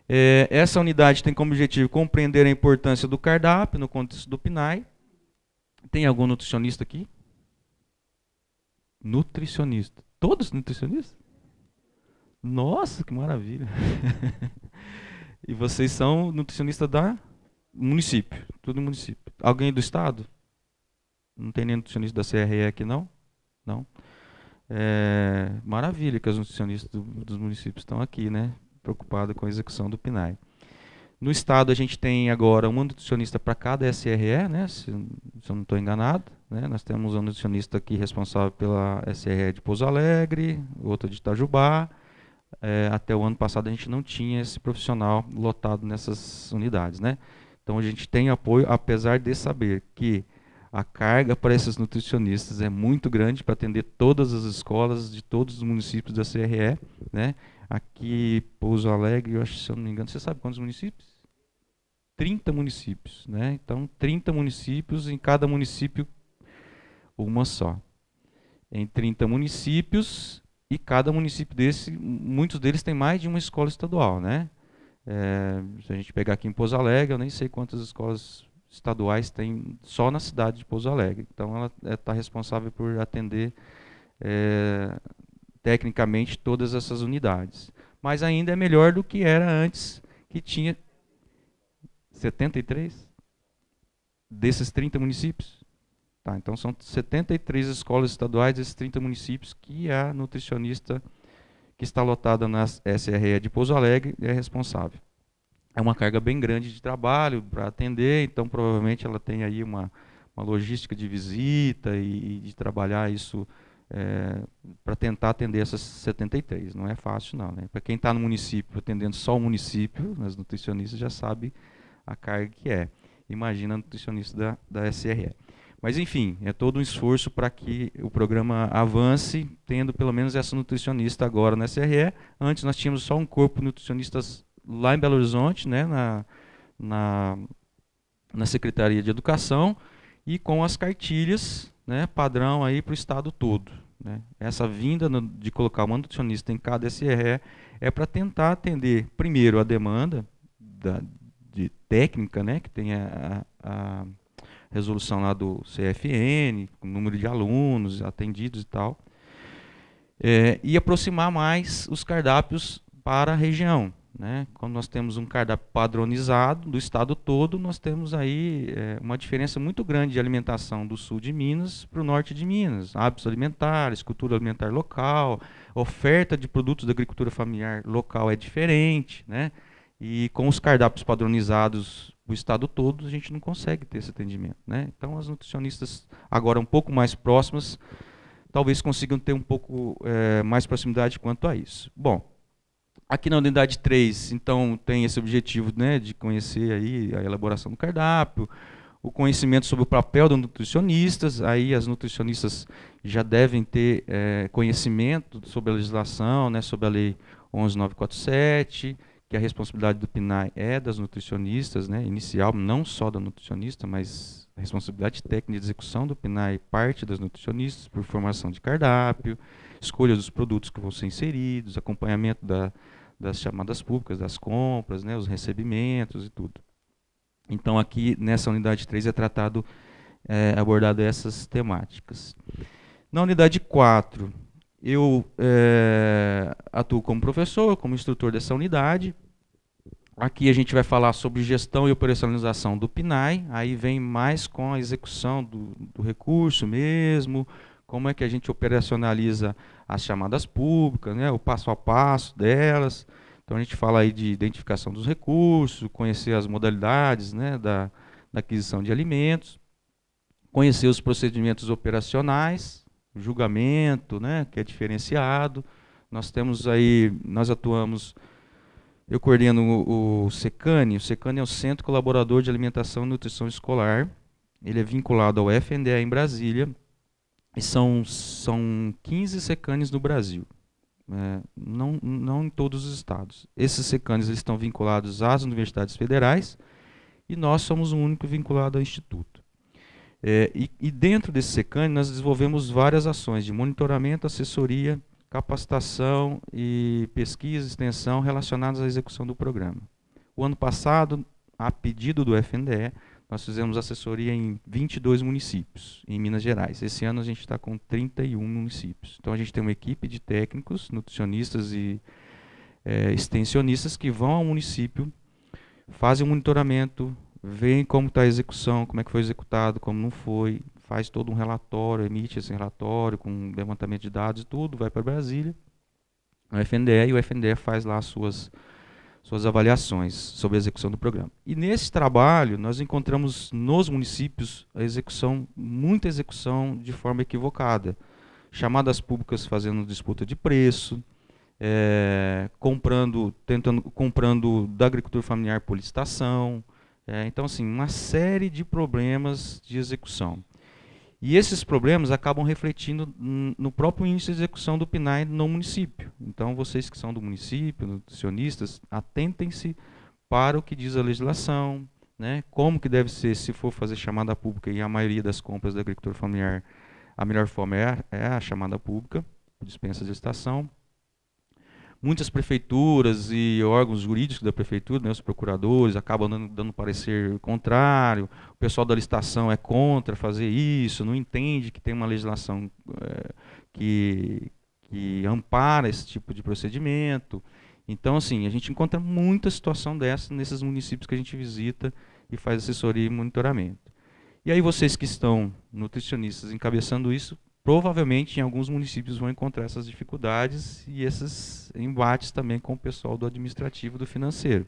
É, essa unidade tem como objetivo compreender a importância do cardápio no contexto do PNAE. Tem algum nutricionista aqui? Nutricionista. Todos nutricionistas? Nossa, que maravilha. e vocês são nutricionistas da município, tudo município. Alguém do estado? Não tem nem nutricionista da CRE aqui, não? Não. É, maravilha que os nutricionistas do, dos municípios estão aqui, né? Preocupados com a execução do PNAE. No estado a gente tem agora um nutricionista para cada SRE, né? Se, se eu não estou enganado, né? Nós temos um nutricionista aqui responsável pela SRE de Pouso Alegre, outro de Itajubá. É, até o ano passado a gente não tinha esse profissional lotado nessas unidades, né? Então a gente tem apoio, apesar de saber que a carga para esses nutricionistas é muito grande para atender todas as escolas de todos os municípios da CRE, né? Aqui, Pouso Alegre, eu acho, se eu não me engano, você sabe quantos municípios? 30 municípios, né? Então, 30 municípios, em cada município uma só. Em 30 municípios, e cada município desse, muitos deles têm mais de uma escola estadual, né? É, se a gente pegar aqui em Pouso Alegre, eu nem sei quantas escolas estaduais tem só na cidade de Pouso Alegre. Então, ela está é, responsável por atender é, tecnicamente todas essas unidades. Mas ainda é melhor do que era antes, que tinha 73 desses 30 municípios. Tá, então são 73 escolas estaduais desses 30 municípios que a nutricionista que está lotada na SRE de Pouso Alegre é responsável. É uma carga bem grande de trabalho para atender, então provavelmente ela tem aí uma, uma logística de visita e, e de trabalhar isso é, para tentar atender essas 73. Não é fácil não. Né? Para quem está no município, atendendo só o município, as nutricionistas já sabem a carga que é. Imagina a nutricionista da, da SRE. Mas, enfim, é todo um esforço para que o programa avance, tendo pelo menos essa nutricionista agora na SRE. Antes nós tínhamos só um corpo de nutricionistas lá em Belo Horizonte, né, na, na, na Secretaria de Educação, e com as cartilhas né, padrão para o estado todo. Né. Essa vinda no, de colocar uma nutricionista em cada SRE é para tentar atender, primeiro, a demanda da, de técnica, né, que tem a, a, resolução lá do CFN, com número de alunos atendidos e tal, é, e aproximar mais os cardápios para a região. Né? Quando nós temos um cardápio padronizado do estado todo, nós temos aí é, uma diferença muito grande de alimentação do sul de Minas para o norte de Minas. Hábitos alimentares, cultura alimentar local, oferta de produtos da agricultura familiar local é diferente. Né? E com os cardápios padronizados o estado todo, a gente não consegue ter esse atendimento. Né? Então, as nutricionistas, agora um pouco mais próximas, talvez consigam ter um pouco é, mais proximidade quanto a isso. Bom, aqui na unidade 3, então, tem esse objetivo né, de conhecer aí a elaboração do cardápio, o conhecimento sobre o papel dos nutricionistas, aí as nutricionistas já devem ter é, conhecimento sobre a legislação, né, sobre a lei 11947, que a responsabilidade do PNAE é das nutricionistas, né, inicial, não só da nutricionista, mas a responsabilidade técnica de execução do PNAE parte das nutricionistas por formação de cardápio, escolha dos produtos que vão ser inseridos, acompanhamento da, das chamadas públicas, das compras, né, os recebimentos e tudo. Então aqui nessa unidade 3 é tratado, é, abordado essas temáticas. Na unidade 4, eu é, atuo como professor, como instrutor dessa unidade. Aqui a gente vai falar sobre gestão e operacionalização do PNAE, aí vem mais com a execução do, do recurso mesmo, como é que a gente operacionaliza as chamadas públicas, né, o passo a passo delas. Então a gente fala aí de identificação dos recursos, conhecer as modalidades né, da, da aquisição de alimentos, conhecer os procedimentos operacionais, julgamento, né, que é diferenciado. Nós temos aí, nós atuamos, eu coordeno o, o SECANE, o SECANE é o Centro Colaborador de Alimentação e Nutrição Escolar, ele é vinculado ao FNDE em Brasília, e são, são 15 SECANES no Brasil, é, não, não em todos os estados. Esses SECANES eles estão vinculados às universidades federais, e nós somos o único vinculado ao Instituto. É, e, e, dentro desse SECAN, nós desenvolvemos várias ações de monitoramento, assessoria, capacitação e pesquisa extensão relacionadas à execução do programa. O ano passado, a pedido do FNDE, nós fizemos assessoria em 22 municípios, em Minas Gerais. Esse ano a gente está com 31 municípios. Então a gente tem uma equipe de técnicos, nutricionistas e é, extensionistas que vão ao município, fazem o monitoramento, veem como está a execução, como é que foi executado, como não foi, faz todo um relatório, emite esse relatório com levantamento de dados e tudo, vai para Brasília, o FNDE, e o FNDE faz lá as suas, suas avaliações sobre a execução do programa. E nesse trabalho, nós encontramos nos municípios a execução, muita execução de forma equivocada. Chamadas públicas fazendo disputa de preço, é, comprando, tentando, comprando da agricultura familiar por licitação. É, então, assim, uma série de problemas de execução. E esses problemas acabam refletindo no próprio índice de execução do PNAE no município. Então, vocês que são do município, nutricionistas, atentem-se para o que diz a legislação, né? como que deve ser, se for fazer chamada pública, e a maioria das compras da agricultura familiar, a melhor forma é, é a chamada pública, dispensa de estação, muitas prefeituras e órgãos jurídicos da prefeitura, né, os procuradores, acabam dando, dando parecer contrário, o pessoal da licitação é contra fazer isso, não entende que tem uma legislação é, que, que ampara esse tipo de procedimento. Então, assim, a gente encontra muita situação dessa nesses municípios que a gente visita e faz assessoria e monitoramento. E aí vocês que estão nutricionistas encabeçando isso, provavelmente em alguns municípios vão encontrar essas dificuldades e esses embates também com o pessoal do administrativo do financeiro.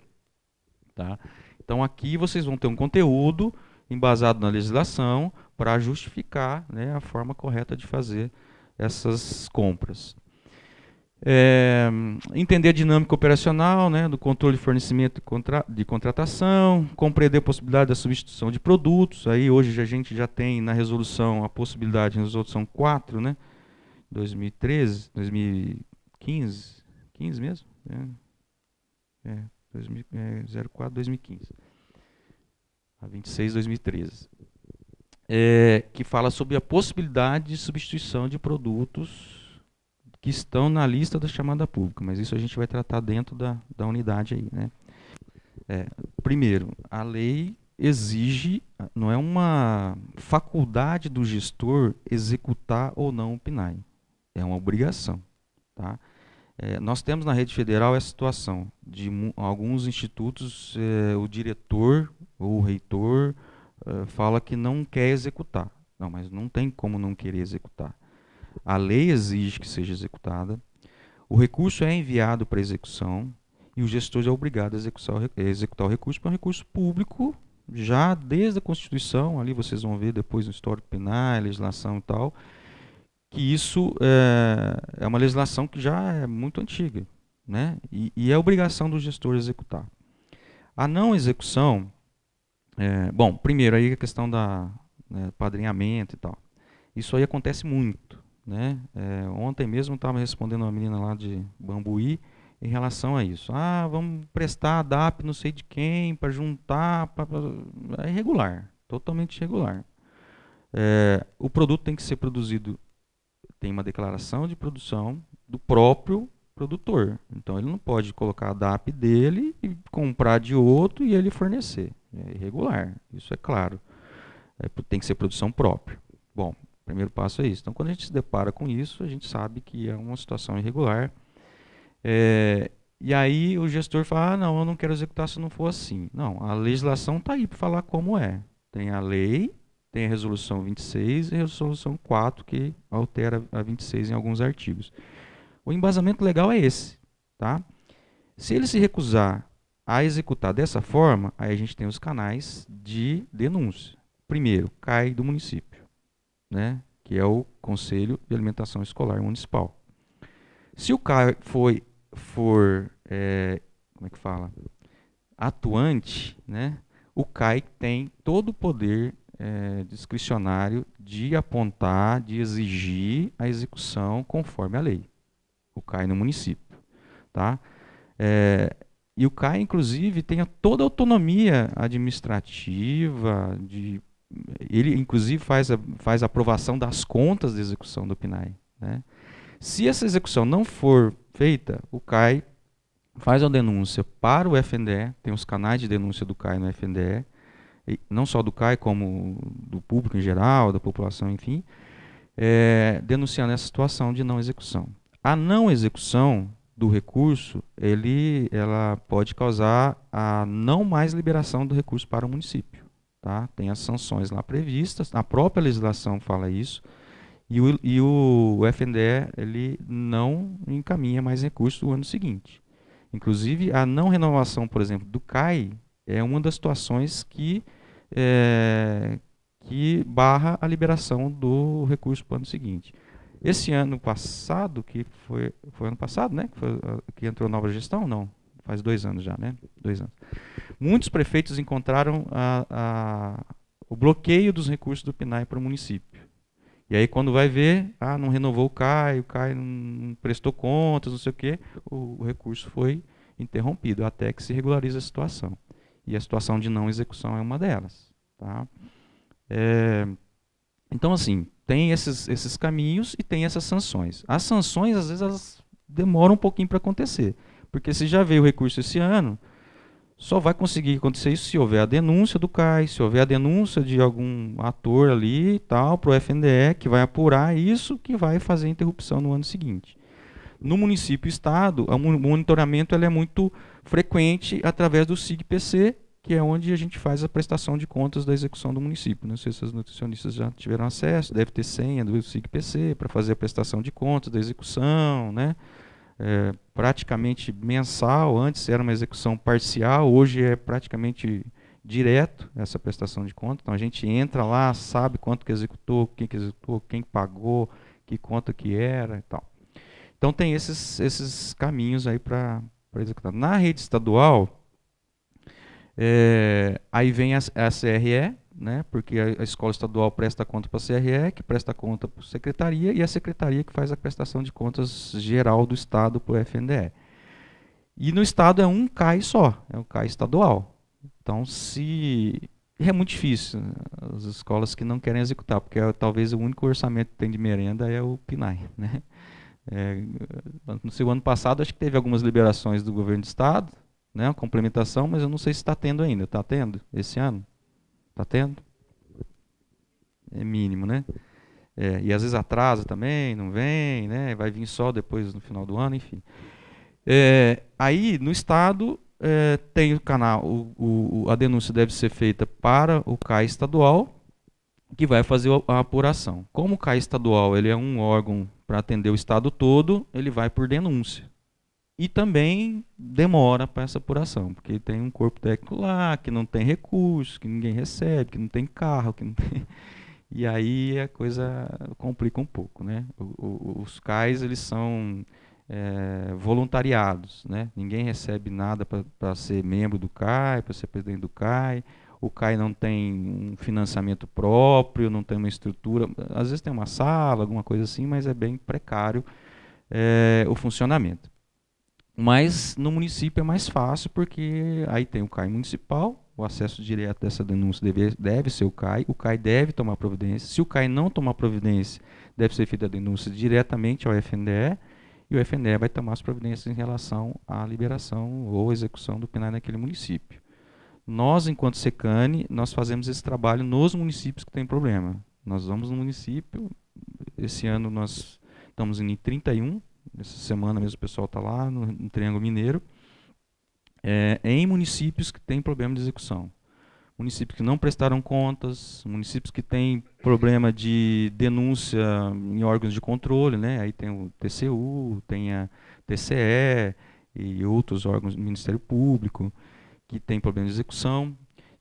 Tá? Então aqui vocês vão ter um conteúdo embasado na legislação para justificar né, a forma correta de fazer essas compras. É, entender a dinâmica operacional né, do controle de fornecimento de, contra, de, contratação, compreender a possibilidade da substituição de produtos. Aí hoje a gente já tem na resolução a possibilidade, na resolução 4, né, 2013, 2015, 15 mesmo? É, é, 2000, é 04, 2015. A 26, 2013. É, que fala sobre a possibilidade de substituição de produtos que estão na lista da chamada pública, mas isso a gente vai tratar dentro da, da unidade aí. Né? É, primeiro, a lei exige, não é uma faculdade do gestor executar ou não o PNAE, é uma obrigação. Tá? É, nós temos na rede federal essa situação de alguns institutos, é, o diretor ou o reitor é, fala que não quer executar. Não, mas não tem como não querer executar. A lei exige que seja executada. O recurso é enviado para execução e o gestor é obrigado a executar, executar o recurso, porque é um recurso público, já desde a Constituição, ali vocês vão ver depois no histórico penal, legislação e tal, que isso é, é uma legislação que já é muito antiga, né? E, e é obrigação do gestor executar. A não execução, é, bom, primeiro aí a questão da né, padrinhamento e tal. Isso aí acontece muito. Né? É, ontem mesmo estava respondendo uma menina lá de Bambuí em relação a isso. Ah, vamos prestar a DAP não sei de quem para juntar. Pra, pra, é irregular, totalmente irregular. É, o produto tem que ser produzido, tem uma declaração de produção do próprio produtor. Então ele não pode colocar a DAP dele e comprar de outro e ele fornecer. É irregular, isso é claro. É, tem que ser produção própria. Bom, o primeiro passo é isso. Então, quando a gente se depara com isso, a gente sabe que é uma situação irregular. É, e aí o gestor fala, ah, não, eu não quero executar se não for assim. Não, a legislação está aí para falar como é. Tem a lei, tem a resolução 26 e a resolução 4, que altera a 26 em alguns artigos. O embasamento legal é esse. Tá? Se ele se recusar a executar dessa forma, aí a gente tem os canais de denúncia. Primeiro, cai do município né, que é o Conselho de Alimentação Escolar Municipal. Se o CAI foi, for, é, como é que fala, atuante, né, o CAI tem todo o poder é, discricionário de apontar, de exigir a execução conforme a lei. O CAI no município. Tá? É, e o CAI, inclusive, tem toda a autonomia administrativa, de ele inclusive faz a, faz a aprovação das contas de execução do PNAE. Né? Se essa execução não for feita, o CAI faz a denúncia para o FNDE, tem os canais de denúncia do CAI no FNDE, não só do CAI, como do público em geral, da população, enfim, é, denunciando essa situação de não execução. A não execução do recurso, ele, ela pode causar a não mais liberação do recurso para o município. Tá? Tem as sanções lá previstas, a própria legislação fala isso, e o, e o FNDE ele não encaminha mais recursos no ano seguinte. Inclusive, a não renovação, por exemplo, do CAI é uma das situações que, é, que barra a liberação do recurso para o ano seguinte. Esse ano passado, que foi, foi ano passado, né? Que, foi, que entrou nova gestão? Não, faz dois anos já, né? Dois anos. Muitos prefeitos encontraram a, a, o bloqueio dos recursos do PNAE para o município. E aí quando vai ver, ah, não renovou o CAI, o CAI não prestou contas, não sei o quê, o, o recurso foi interrompido até que se regularize a situação. E a situação de não execução é uma delas. Tá? É, então, assim, tem esses, esses caminhos e tem essas sanções. As sanções, às vezes, elas demoram um pouquinho para acontecer. Porque se já veio o recurso esse ano, só vai conseguir acontecer isso se houver a denúncia do CAI, se houver a denúncia de algum ator ali e tal, para o FNDE, que vai apurar isso, que vai fazer a interrupção no ano seguinte. No município e estado, o monitoramento é muito frequente através do SIGPC, que é onde a gente faz a prestação de contas da execução do município. Não sei se os nutricionistas já tiveram acesso, deve ter senha do SIGPC para fazer a prestação de contas da execução, né? É, praticamente mensal, antes era uma execução parcial, hoje é praticamente direto essa prestação de contas. Então a gente entra lá, sabe quanto que executou, quem que executou, quem pagou, que conta que era e tal. Então tem esses, esses caminhos aí para executar. Na rede estadual, é, aí vem a, a CRE, né, porque a, a, escola estadual presta conta para a CRE, que presta conta para a secretaria, e a secretaria que faz a prestação de contas geral do Estado para o FNDE. E no Estado é um CAI só, é um CAI estadual. Então, se é muito difícil né, as escolas que não querem executar, porque é, talvez o único orçamento que tem de merenda é o PNAE, né? É, no seu ano passado, acho que teve algumas liberações do governo do estado, né, uma complementação, mas eu não sei se está tendo ainda. Está tendo esse ano? Está tendo? É mínimo, né? É, e às vezes atrasa também, não vem, né? Vai vir só depois no final do ano, enfim. É, aí no estado é, tem o canal, o, o, a denúncia deve ser feita para o CAI estadual, que vai fazer a apuração. Como o CAI estadual ele é um órgão para atender o estado todo, ele vai por denúncia. E também demora para essa apuração, porque tem um corpo técnico lá que não tem recursos, que ninguém recebe, que não tem carro, que não tem... E aí a coisa complica um pouco, né? Os CAIs eles são é, voluntariados, né? Ninguém recebe nada para ser membro do CAI, para ser presidente do CAI o CAI não tem um financiamento próprio, não tem uma estrutura, às vezes tem uma sala, alguma coisa assim, mas é bem precário é, o funcionamento. Mas no município é mais fácil porque aí tem o CAI municipal, o acesso direto dessa denúncia deve, deve ser o CAI, o CAI deve tomar providência. Se o CAI não tomar providência, deve ser feita a denúncia diretamente ao FNDE e o FNDE vai tomar as providências em relação à liberação ou execução do PNAE naquele município. Nós, enquanto Secane, nós fazemos esse trabalho nos municípios que têm problema. Nós vamos no município, esse ano nós estamos em 31, essa semana mesmo o pessoal está lá, no, no, Triângulo Mineiro, é, em municípios que têm problema de execução. Municípios que não prestaram contas, municípios que têm problema de denúncia em órgãos de controle, né? aí tem o TCU, tem a TCE e outros órgãos do Ministério Público que tem problema de execução,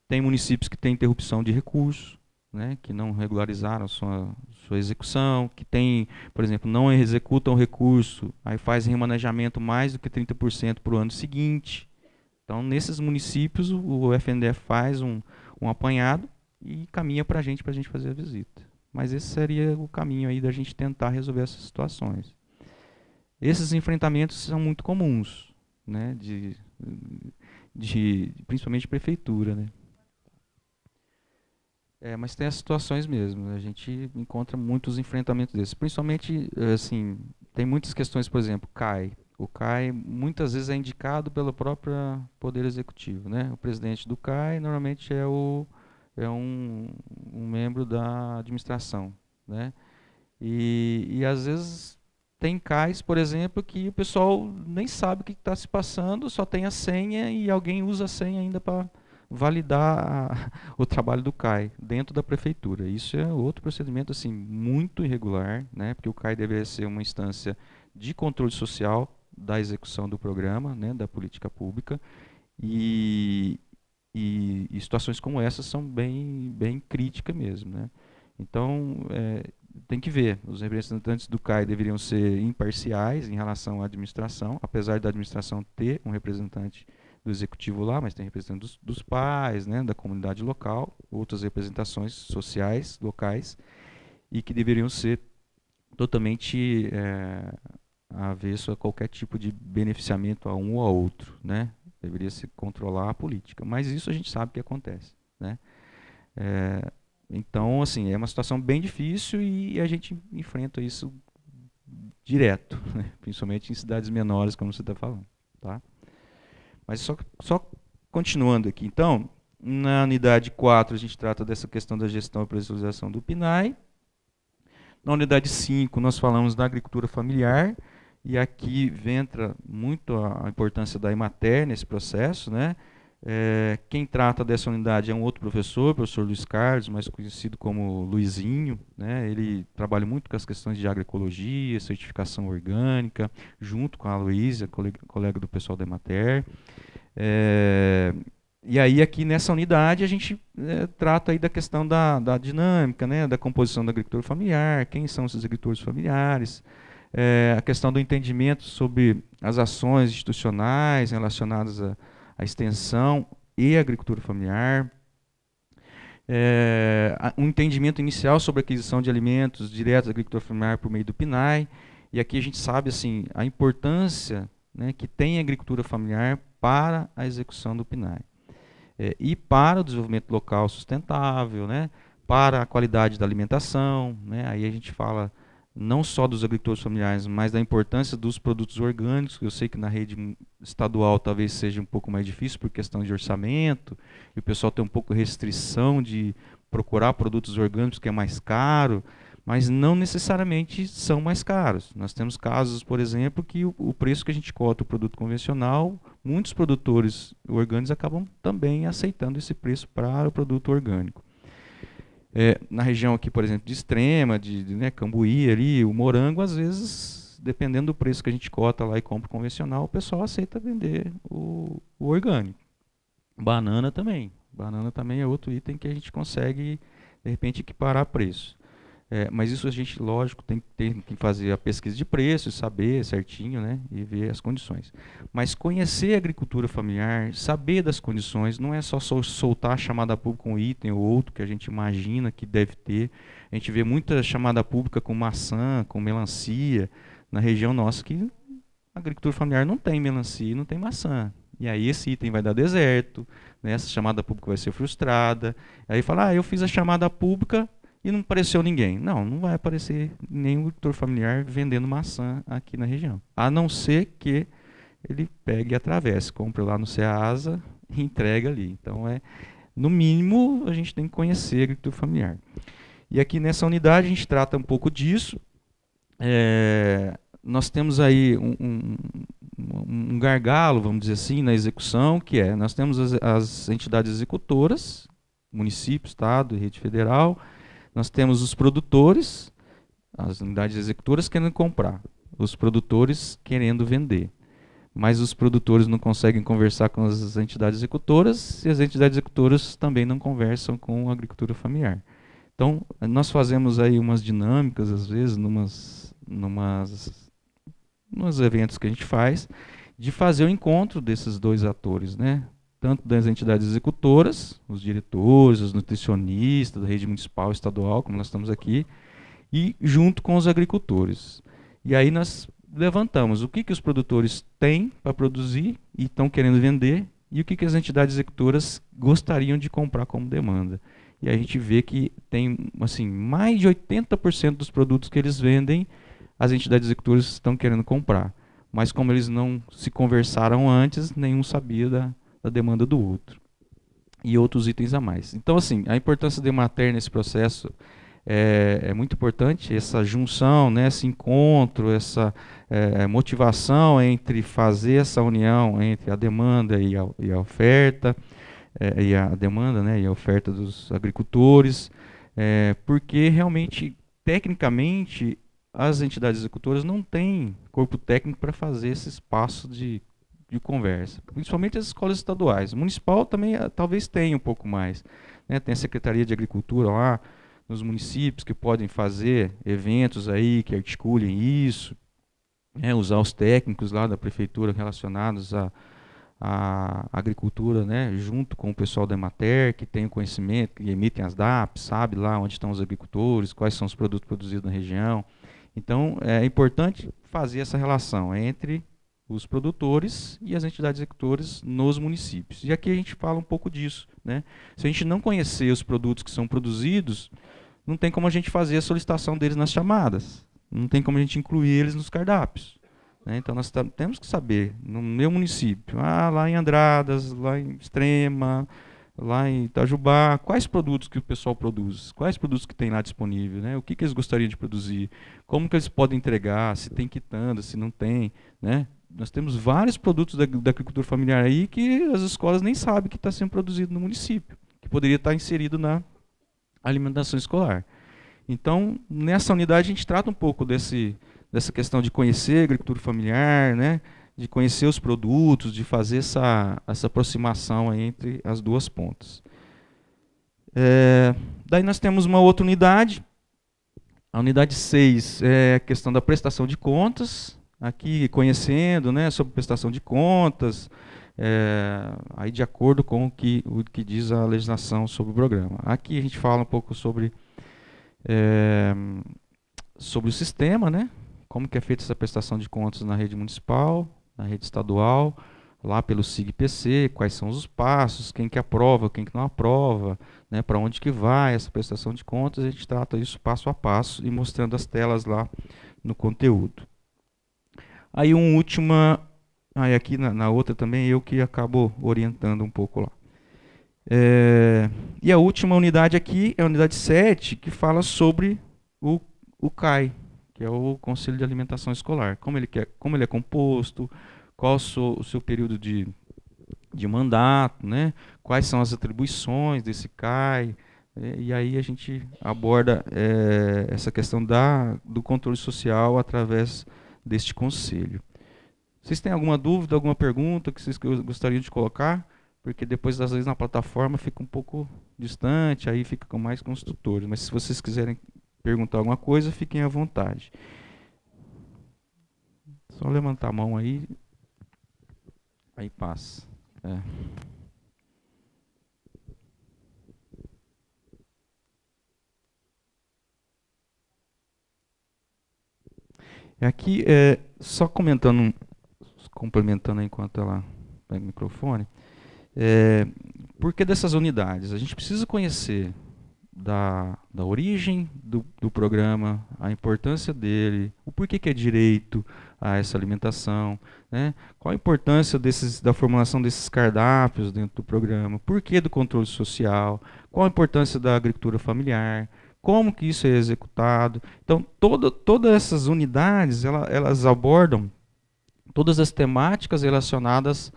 tem municípios que têm interrupção de recursos, né, que não regularizaram sua, sua execução, que tem, por exemplo, não executam recurso, aí faz remanejamento mais do que 30% para o ano seguinte. Então, nesses municípios, o, FNDE faz um, um apanhado e caminha para a gente, para a gente fazer a visita. Mas esse seria o caminho aí da gente tentar resolver essas situações. Esses enfrentamentos são muito comuns, né, de de principalmente de prefeitura, né? É, mas tem as situações mesmo. A gente encontra muitos enfrentamentos desses. Principalmente, assim, tem muitas questões, por exemplo, CAI. O CAI muitas vezes é indicado pelo próprio Poder Executivo. Né? O presidente do CAI normalmente é, o, é um, um membro da administração. Né? E, e às vezes tem cais, por exemplo, que o pessoal nem sabe o que está se passando, só tem a senha e alguém usa a senha ainda para validar a, o trabalho do CAI dentro da prefeitura. Isso é outro procedimento assim muito irregular, né? porque o CAI deveria ser uma instância de controle social da execução do programa, né? da política pública, e, e, e situações como essas são bem, bem críticas mesmo. Né? Então, é, tem que ver. Os representantes do CAI deveriam ser imparciais em relação à administração, apesar da administração ter um representante do executivo lá, mas tem representantes dos, dos pais, né, da comunidade local, outras representações sociais locais, e que deveriam ser totalmente é, avesso a qualquer tipo de beneficiamento a um ou a outro, né? Deveria se controlar a política. Mas isso a gente sabe que acontece, né? É, então, assim, é uma situação bem difícil e a gente enfrenta isso direto, né? principalmente em cidades menores, como você está falando. Tá? Mas só, só continuando aqui, então, na unidade 4 a gente trata dessa questão da gestão e pressurização do PNAE. Na unidade 5 nós falamos da agricultura familiar, e aqui entra muito a, importância da Emater nesse processo, né? É, quem trata dessa unidade é um outro professor, o professor Luiz Carlos, mais conhecido como Luizinho. Né? Ele trabalha muito com as questões de agroecologia, certificação orgânica, junto com a Luísa, colega, do pessoal da Emater. É, e aí aqui nessa unidade a gente é, trata aí da questão da, da dinâmica, né? da composição da agricultura familiar, quem são esses agricultores familiares, é, a questão do entendimento sobre as ações institucionais relacionadas a extensão e a agricultura familiar, é, um entendimento inicial sobre a aquisição de alimentos diretos da agricultura familiar por meio do PNAE, e aqui a gente sabe assim a importância né, que tem agricultura familiar para a execução do PNAE. É, e para o desenvolvimento local sustentável, né, para a qualidade da alimentação, né, aí a gente fala não só dos agricultores familiares, mas da importância dos produtos orgânicos. Eu sei que na rede estadual talvez seja um pouco mais difícil por questão de orçamento, e o pessoal tem um pouco restrição de procurar produtos orgânicos que é mais caro, mas não necessariamente são mais caros. Nós temos casos, por exemplo, que o, o preço que a gente cota o produto convencional, muitos produtores orgânicos acabam também aceitando esse preço para o produto orgânico. É, na região aqui, por exemplo, de Extrema, de, de né, Cambuí, ali, o morango, às vezes, dependendo do preço que a gente cota lá e compra convencional, o pessoal aceita vender o, o orgânico. Banana também. Banana também é outro item que a gente consegue, de repente, equiparar preço. É, mas isso a gente, lógico, tem, tem, que fazer a pesquisa de preços, saber certinho, né, e ver as condições. Mas conhecer a agricultura familiar, saber das condições, não é só soltar a chamada pública com um item ou outro que a gente imagina que deve ter. A gente vê muita chamada pública com maçã, com melancia, na região nossa que a agricultura familiar não tem melancia, não tem maçã. E aí esse item vai dar deserto, né, essa chamada pública vai ser frustrada. Aí fala, ah, eu fiz a chamada pública, e não apareceu ninguém. Não, não vai aparecer nenhum agricultor familiar vendendo maçã aqui na região. A não ser que ele pegue e atravesse, compre lá no Ceasa e entrega ali. Então, é, no mínimo, a gente tem que conhecer a agricultura familiar. E aqui nessa unidade a gente trata um pouco disso. É, nós temos aí um, um, um, gargalo, vamos dizer assim, na execução, que é, nós temos as, as entidades executoras, município, estado rede federal, nós temos os produtores, as unidades executoras querendo comprar, os produtores querendo vender. Mas os produtores não conseguem conversar com as entidades executoras e as entidades executoras também não conversam com a agricultura familiar. Então, nós fazemos aí umas dinâmicas, às vezes, numas, numas, nos eventos que a gente faz, de fazer o encontro desses dois atores, né? Tanto das entidades executoras, os diretores, os nutricionistas da rede municipal estadual, como nós estamos aqui, e junto com os agricultores. E aí nós levantamos o que, que os produtores têm para produzir e estão querendo vender e o que, que as entidades executoras gostariam de comprar como demanda. E a gente vê que tem assim mais de 80% dos produtos que eles vendem, as entidades executoras estão querendo comprar. Mas como eles não se conversaram antes, nenhum sabia da, da demanda do outro. E outros itens a mais. Então, assim, a importância de mater nesse processo é, é, muito importante, essa junção, né, esse encontro, essa é, motivação entre fazer essa união entre a demanda e a, e a oferta, é, e a demanda né, e a oferta dos agricultores, é, porque realmente, tecnicamente, as entidades executoras não têm corpo técnico para fazer esse espaço de, de conversa, principalmente as escolas estaduais. O municipal também ah, talvez tenha um pouco mais. Né? Tem a Secretaria de Agricultura lá nos municípios que podem fazer eventos aí que articulem isso, né? usar os técnicos lá da prefeitura relacionados a agricultura, né, junto com o pessoal da Emater, que tem o conhecimento, que emitem as DAPs, sabe lá onde estão os agricultores, quais são os produtos produzidos na região. Então, é importante fazer essa relação entre os produtores e as entidades executoras nos municípios. E aqui a gente fala um pouco disso. Né? Se a gente não conhecer os produtos que são produzidos, não tem como a gente fazer a solicitação deles nas chamadas. Não tem como a gente incluir eles nos cardápios. Né? Então nós temos que saber, no meu município, ah, lá em Andradas, lá em Extrema, lá em Itajubá, quais produtos que o pessoal produz, quais produtos que tem lá disponível, né? o que, que eles gostariam de produzir, como que eles podem entregar, se tem quitanda, se não tem. Né? Nós temos vários produtos da, da agricultura familiar aí que as escolas nem sabem que está sendo produzido no município, que poderia estar inserido na alimentação escolar. Então, nessa unidade a gente trata um pouco desse, dessa questão de conhecer a agricultura familiar, né? de conhecer os produtos, de fazer essa, essa aproximação entre as duas pontas. É, daí nós temos uma outra unidade, a unidade 6 é a questão da prestação de contas, aqui conhecendo né, sobre prestação de contas, é, aí de acordo com o que, o que diz a legislação sobre o programa. Aqui a gente fala um pouco sobre, é, sobre o sistema, né, como que é feita essa prestação de contas na rede municipal, na rede estadual, lá pelo SIGPC, quais são os passos, quem que aprova, quem que não aprova, né, para onde que vai essa prestação de contas, a gente trata isso passo a passo e mostrando as telas lá no conteúdo. Aí um última, aí aqui na, na outra também eu que acabo orientando um pouco lá. É, e a última unidade aqui é a unidade 7, que fala sobre o, o CAI, que é o Conselho de Alimentação Escolar. Como ele, quer, como ele é composto, qual o seu, o seu período de, de mandato, né? quais são as atribuições desse CAI. É, e aí a gente aborda é, essa questão da, do controle social através deste conselho. Vocês têm alguma dúvida, alguma pergunta que vocês gostariam de colocar? Porque depois, às vezes, na plataforma fica um pouco distante, aí fica mais com. Mas se vocês quiserem perguntar alguma coisa, fiquem à vontade. Só levantar a mão aí. Aí passa. É. Aqui, é, só comentando, complementando enquanto ela pega o microfone, é, por que dessas unidades? A gente precisa conhecer da, da origem do, do programa, a importância dele, o porquê que é direito a essa alimentação, né? qual a importância desses, da formulação desses cardápios dentro do programa, porquê do controle social, qual a importância da agricultura familiar, como que isso é executado. Então, todo, todas essas unidades, ela, elas abordam todas as temáticas relacionadas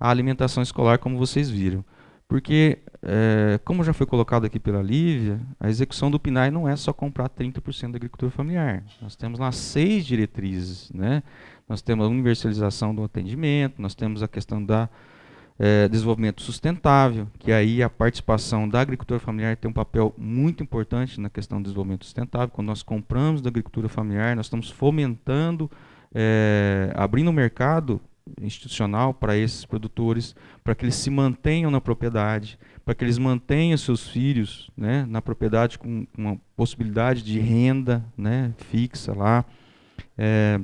à alimentação escolar, como vocês viram. Porque, é, como já foi colocado aqui pela Lívia, a execução do PNAE não é só comprar 30% da agricultura familiar. Nós temos lá seis diretrizes. Né? Nós temos a universalização do atendimento, nós temos a questão da é, desenvolvimento sustentável, que aí a participação da agricultura familiar tem um papel muito importante na questão do desenvolvimento sustentável. Quando nós compramos da agricultura familiar, nós estamos fomentando, é, abrindo o mercado institucional para esses produtores, para que eles se mantenham na propriedade, para que eles mantenham seus filhos né, na propriedade com uma possibilidade de renda né, fixa lá. É,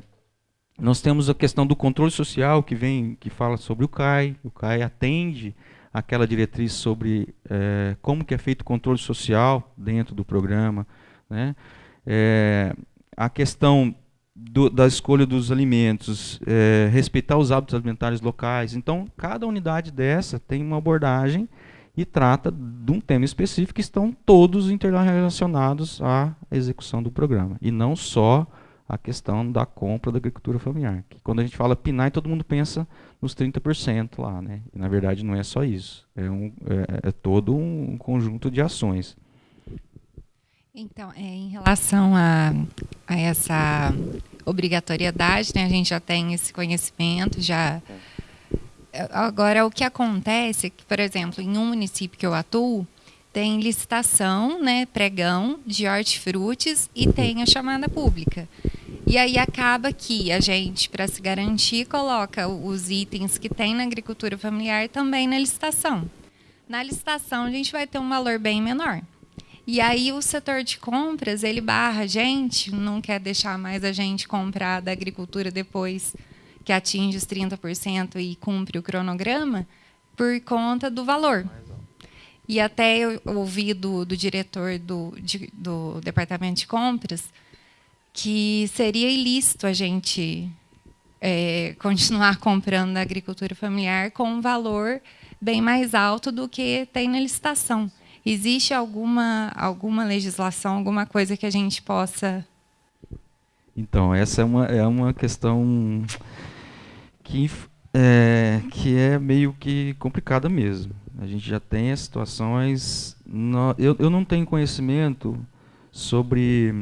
nós temos a questão do controle social que vem, que fala sobre o CAI. O CAI atende aquela diretriz sobre é, como que é feito o controle social dentro do programa. Né? É, a questão do, da escolha dos alimentos, é, respeitar os hábitos alimentares locais. Então, cada unidade dessa tem uma abordagem e trata de um tema específico que estão todos interrelacionados à execução do programa. E não só a questão da compra da agricultura familiar. Que quando a gente fala PNAE, todo mundo pensa nos 30% lá, né? E, na verdade não é só isso, é, um, é, é todo um conjunto de ações. Então, é, em relação a, a, essa obrigatoriedade, né, a gente já tem esse conhecimento, já. Agora, o que acontece é que, por exemplo, em um município que eu atuo, tem licitação, né, pregão de hortifrutis e tem a chamada pública. E aí acaba que a gente, para se garantir, coloca os itens que tem na agricultura familiar também na licitação. Na licitação, a gente vai ter um valor bem menor. E aí o setor de compras, ele barra a gente, não quer deixar mais a gente comprar da agricultura depois que atinge os 30% e cumpre o cronograma, por conta do valor. E até eu ouvi do, do diretor do, de, do departamento de compras que seria ilícito a gente é, continuar comprando da agricultura familiar com um valor bem mais alto do que tem na licitação. Existe alguma, alguma legislação, alguma coisa que a gente possa. Então, essa é uma, é uma questão que é, que é meio que complicada mesmo. A gente já tem as situações. No, eu, eu não tenho conhecimento sobre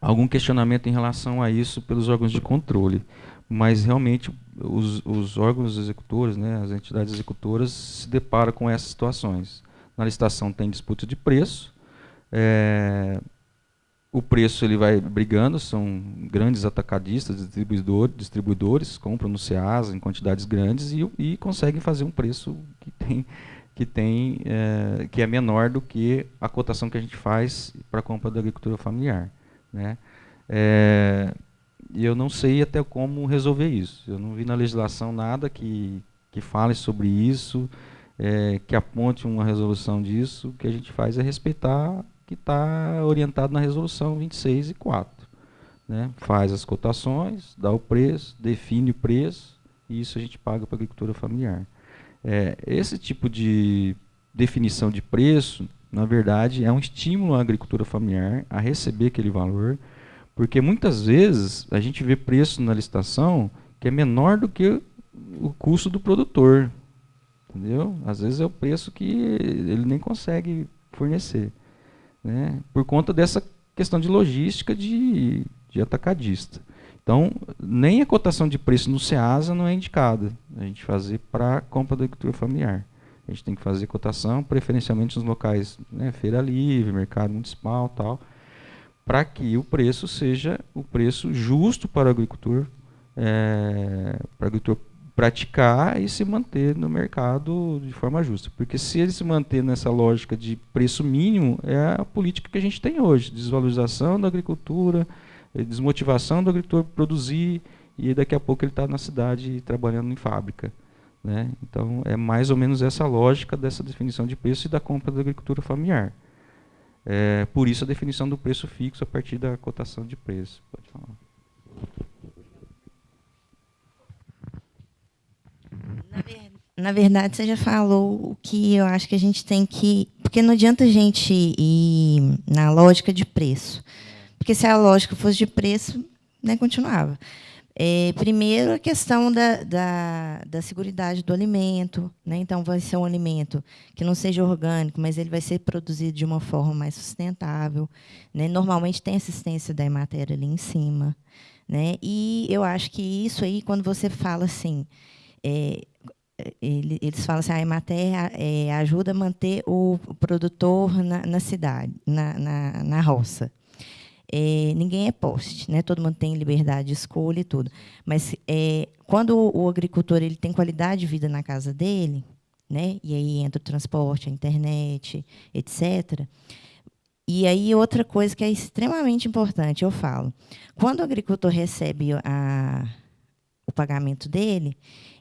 algum questionamento em relação a isso pelos órgãos de controle, mas realmente os, os órgãos executores, né, as entidades executoras, se deparam com essas situações. Na licitação tem disputa de preço. É, o preço ele vai brigando, são grandes atacadistas, distribuidor, distribuidores, compram no SEASA em quantidades grandes e, e conseguem fazer um preço que tem que tem é, que é menor do que a cotação que a gente faz para a compra da agricultura familiar, né? É, e eu não sei até como resolver isso. Eu não vi na legislação nada que que fale sobre isso é, que aponte uma resolução disso, o que a gente faz é respeitar que está orientado na resolução 26 e 4. Né? Faz as cotações, dá o preço, define o preço, e isso a gente paga para a agricultura familiar. É, esse tipo de definição de preço, na verdade, é um estímulo à agricultura familiar a receber aquele valor, porque muitas vezes a gente vê preço na licitação que é menor do que o custo do produtor. Entendeu? Às vezes é o preço que ele nem consegue fornecer. Né? Por conta dessa questão de logística de, de atacadista. Então, nem a cotação de preço no SEASA não é indicada a gente fazer para compra da agricultura familiar. A gente tem que fazer cotação preferencialmente nos locais, né, feira livre, mercado municipal tal, para que o preço seja o preço justo para o agricultor, é, para o agricultor praticar e se manter no mercado de forma justa. Porque se ele se manter nessa lógica de preço mínimo, é a política que a gente tem hoje, desvalorização da agricultura, eh, desmotivação do agricultor produzir, e daqui a pouco ele está na cidade trabalhando em fábrica. Né? Então, é mais ou menos essa lógica dessa definição de preço e da compra da agricultura familiar. É, por isso a definição do preço fixo a partir da cotação de preço. Pode falar. Na, ver, na, verdade, você já falou o que eu acho que a gente tem que. Porque não adianta a gente ir na lógica de preço. Porque se a lógica fosse de preço, né, continuava. É, primeiro, a questão da, da, da segurança do alimento. Né? Então, vai ser um alimento que não seja orgânico, mas ele vai ser produzido de uma forma mais sustentável. Né? Normalmente, tem assistência da matéria ali em cima. Né? E eu acho que isso aí, quando você fala assim, é, ele, eles falam assim, a Emater é, ajuda a manter o, produtor na, na cidade, na, na, na roça. É, ninguém é poste, né? todo mundo tem liberdade de escolha e tudo. Mas é, quando o, o, agricultor ele tem qualidade de vida na casa dele, né? e aí entra o transporte, a internet, etc., e aí, outra coisa que é extremamente importante, eu falo. Quando o agricultor recebe a, o pagamento dele,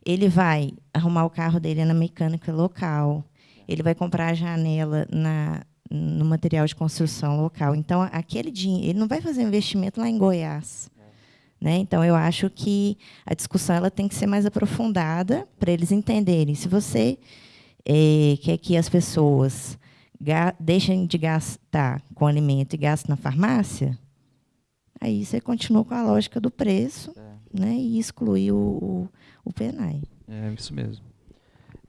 ele vai arrumar o carro dele na mecânica local, ele vai comprar a janela na, no material de construção local. Então, aquele dinheiro, ele não vai fazer investimento lá em Goiás. Né? Então, eu acho que a discussão ela tem que ser mais aprofundada para eles entenderem. Se você é, quer que as pessoas deixem de gastar com alimento e gastem na farmácia, Aí você continuou com a lógica do preço É. né, e excluiu o, o, o PENAI. É isso mesmo.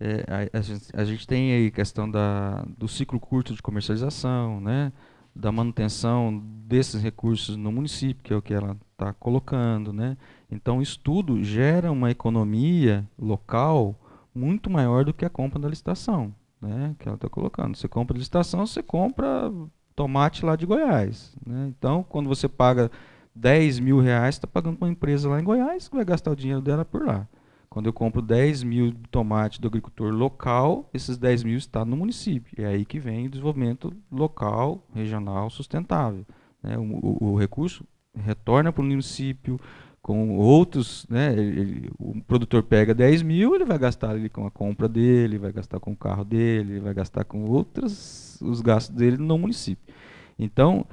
É, a, a gente, a gente tem aí questão da, do ciclo curto de comercialização, né, da manutenção desses recursos no município, que é o que ela está colocando. Né. Então, isso tudo gera uma economia local muito maior do que a compra da licitação, né, que ela está colocando. Você compra licitação, você compra tomate lá de Goiás. Né. Então, quando você paga 10 mil reais, está pagando para uma empresa lá em Goiás que vai gastar o dinheiro dela por lá. Quando eu compro 10 mil de tomate do agricultor local, esses 10 mil estão no município. É aí que vem o desenvolvimento local, regional, sustentável. Né? O, o, o, recurso retorna para o município com outros. Né? Ele, ele, o produtor pega 10 mil, ele vai gastar ali com a compra dele, vai gastar com o carro dele, vai gastar com outros os gastos dele no município. Então,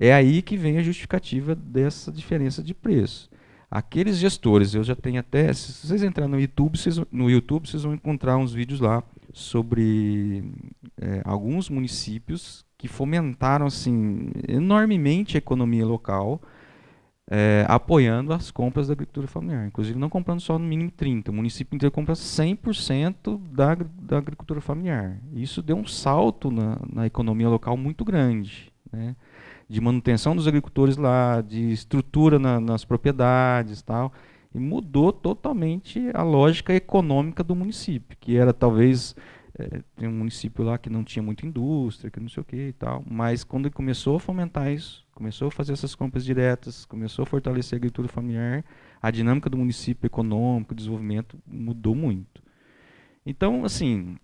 é aí que vem a justificativa dessa diferença de preço. Aqueles gestores, eu já tenho até, se vocês entrarem no YouTube, vocês, no YouTube, vocês vão encontrar uns vídeos lá sobre é, alguns municípios que fomentaram assim enormemente a economia local, é, apoiando as compras da agricultura familiar. Inclusive não comprando só no mínimo 30, o município inteiro compra 100% da, da agricultura familiar. Isso deu um salto na, na economia local muito grande. Né? De manutenção dos agricultores lá, de estrutura na, nas propriedades tal, e mudou totalmente a lógica econômica do município, que era talvez é, tem um município lá que não tinha muita indústria, que não sei o que e tal, mas quando ele começou a fomentar isso, começou a fazer essas compras diretas, começou a fortalecer a agricultura familiar, a dinâmica do município econômico, o desenvolvimento mudou muito. Então, assim,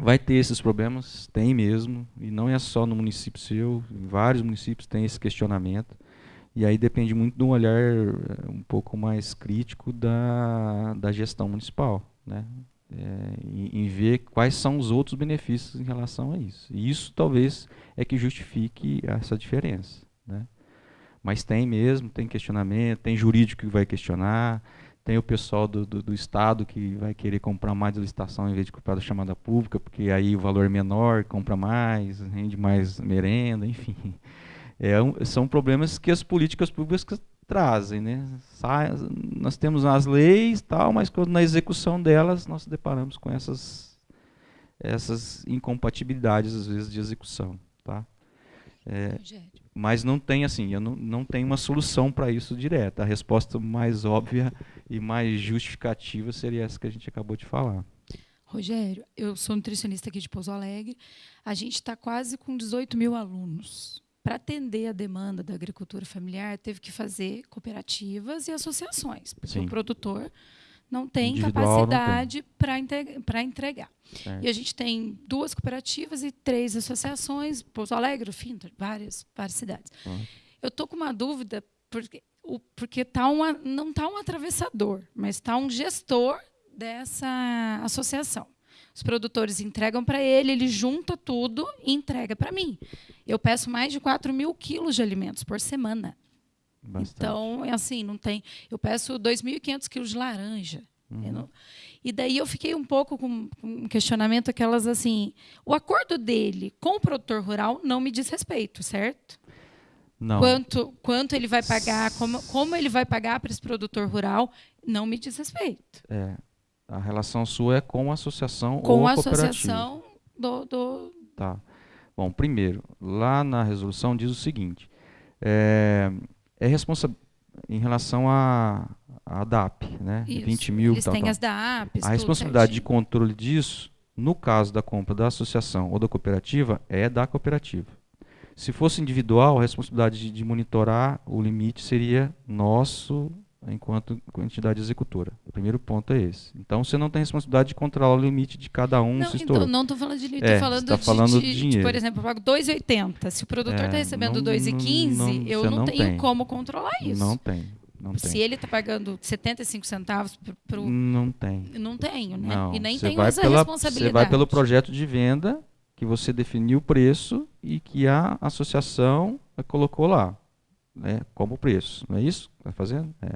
vai ter esses problemas, tem mesmo, e não é só no município seu, em vários municípios tem esse questionamento. E aí depende muito de um olhar eh, um pouco mais crítico da, da gestão municipal, né? É, em, em, ver quais são os outros benefícios em relação a isso. E isso talvez é que justifique essa diferença. Né? Mas tem mesmo, tem questionamento, tem jurídico que vai questionar, tem o pessoal do, do, do, Estado que vai querer comprar mais de licitação em vez de comprar da chamada pública, porque aí o valor é menor, compra mais, rende mais merenda, enfim. É um, são problemas que as políticas públicas trazem. Né? Sai, nós temos as leis, tal, mas quando na execução delas nós deparamos com essas, essas incompatibilidades, às vezes, de execução. Tá? É, mas não tem assim, eu não, não tenho uma solução para isso direta. A resposta mais óbvia e mais justificativa seria essa que a gente acabou de falar. Rogério, eu sou nutricionista aqui de Pouso Alegre. A gente está quase com 18 mil alunos. Para atender a demanda da agricultura familiar, teve que fazer cooperativas e associações, porque Sim. o produtor não tem Individual capacidade para entregar. Certo. E a gente tem duas cooperativas e três associações, Pouso Alegre, Finta, várias, várias cidades. Uhum. Eu estou com uma dúvida, porque, o, porque tá uma, não está um atravessador, mas está um gestor dessa associação. Os produtores entregam para ele, ele junta tudo e entrega para mim. Eu peço mais de 4 mil quilos de alimentos por semana. Bastante. Então, é assim, não tem. Eu peço 2.500 quilos de laranja. Uhum. Não, e daí eu fiquei um pouco com, com um questionamento, aquelas assim. O acordo dele com o produtor rural não me diz respeito, certo? Não. Quanto, quanto ele vai pagar, como, como ele vai pagar para esse produtor rural, não me diz respeito. É. A relação sua é com a associação com ou a cooperativa. associação do, do. Tá. Bom, primeiro, lá na resolução diz o seguinte: é, é responsável em relação à a, a, DAP, né? Isso. 20 mil. Eles tal, têm tal. as DAPs. A responsabilidade de controle disso, no caso da compra da associação ou da cooperativa, é da cooperativa. Se fosse individual, a responsabilidade de, de monitorar o limite seria nosso enquanto entidade executora. O primeiro ponto é esse. Então você não tem responsabilidade de controlar o limite de cada um. Não, se então, não estou falando de limite, é, estou falando, tá de, falando de, de, dinheiro. De, por exemplo, eu pago 2,80. Se o produtor está É, recebendo não- 2,15, não- eu não, tenho tem. como controlar isso. Não tem. Não Se tem. ele está pagando 75 centavos para o. Não tem. Não tenho, né? Não, e nem tenho essa pela- responsabilidade. Você vai pelo projeto de venda que você definiu o preço e que a associação colocou lá, né, como preço. Não é isso que está fazendo? É.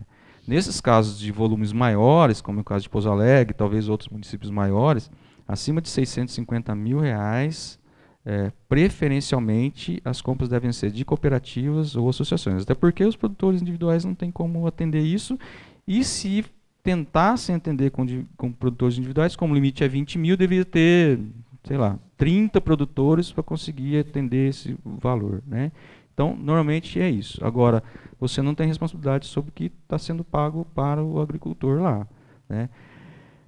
Nesses casos de volumes maiores, como é o caso de Pouso Alegre, talvez outros municípios maiores, acima de 650 mil reais é, preferencialmente as compras devem ser de cooperativas ou associações, até porque os produtores individuais não têm como atender isso, e se tentassem atender com, com produtores individuais, como o limite é 20 mil, deveria ter, sei lá, 30 produtores para conseguir atender esse valor. Né? Então, normalmente é isso. Agora, você não tem responsabilidade sobre o que está sendo pago para o agricultor lá. Né?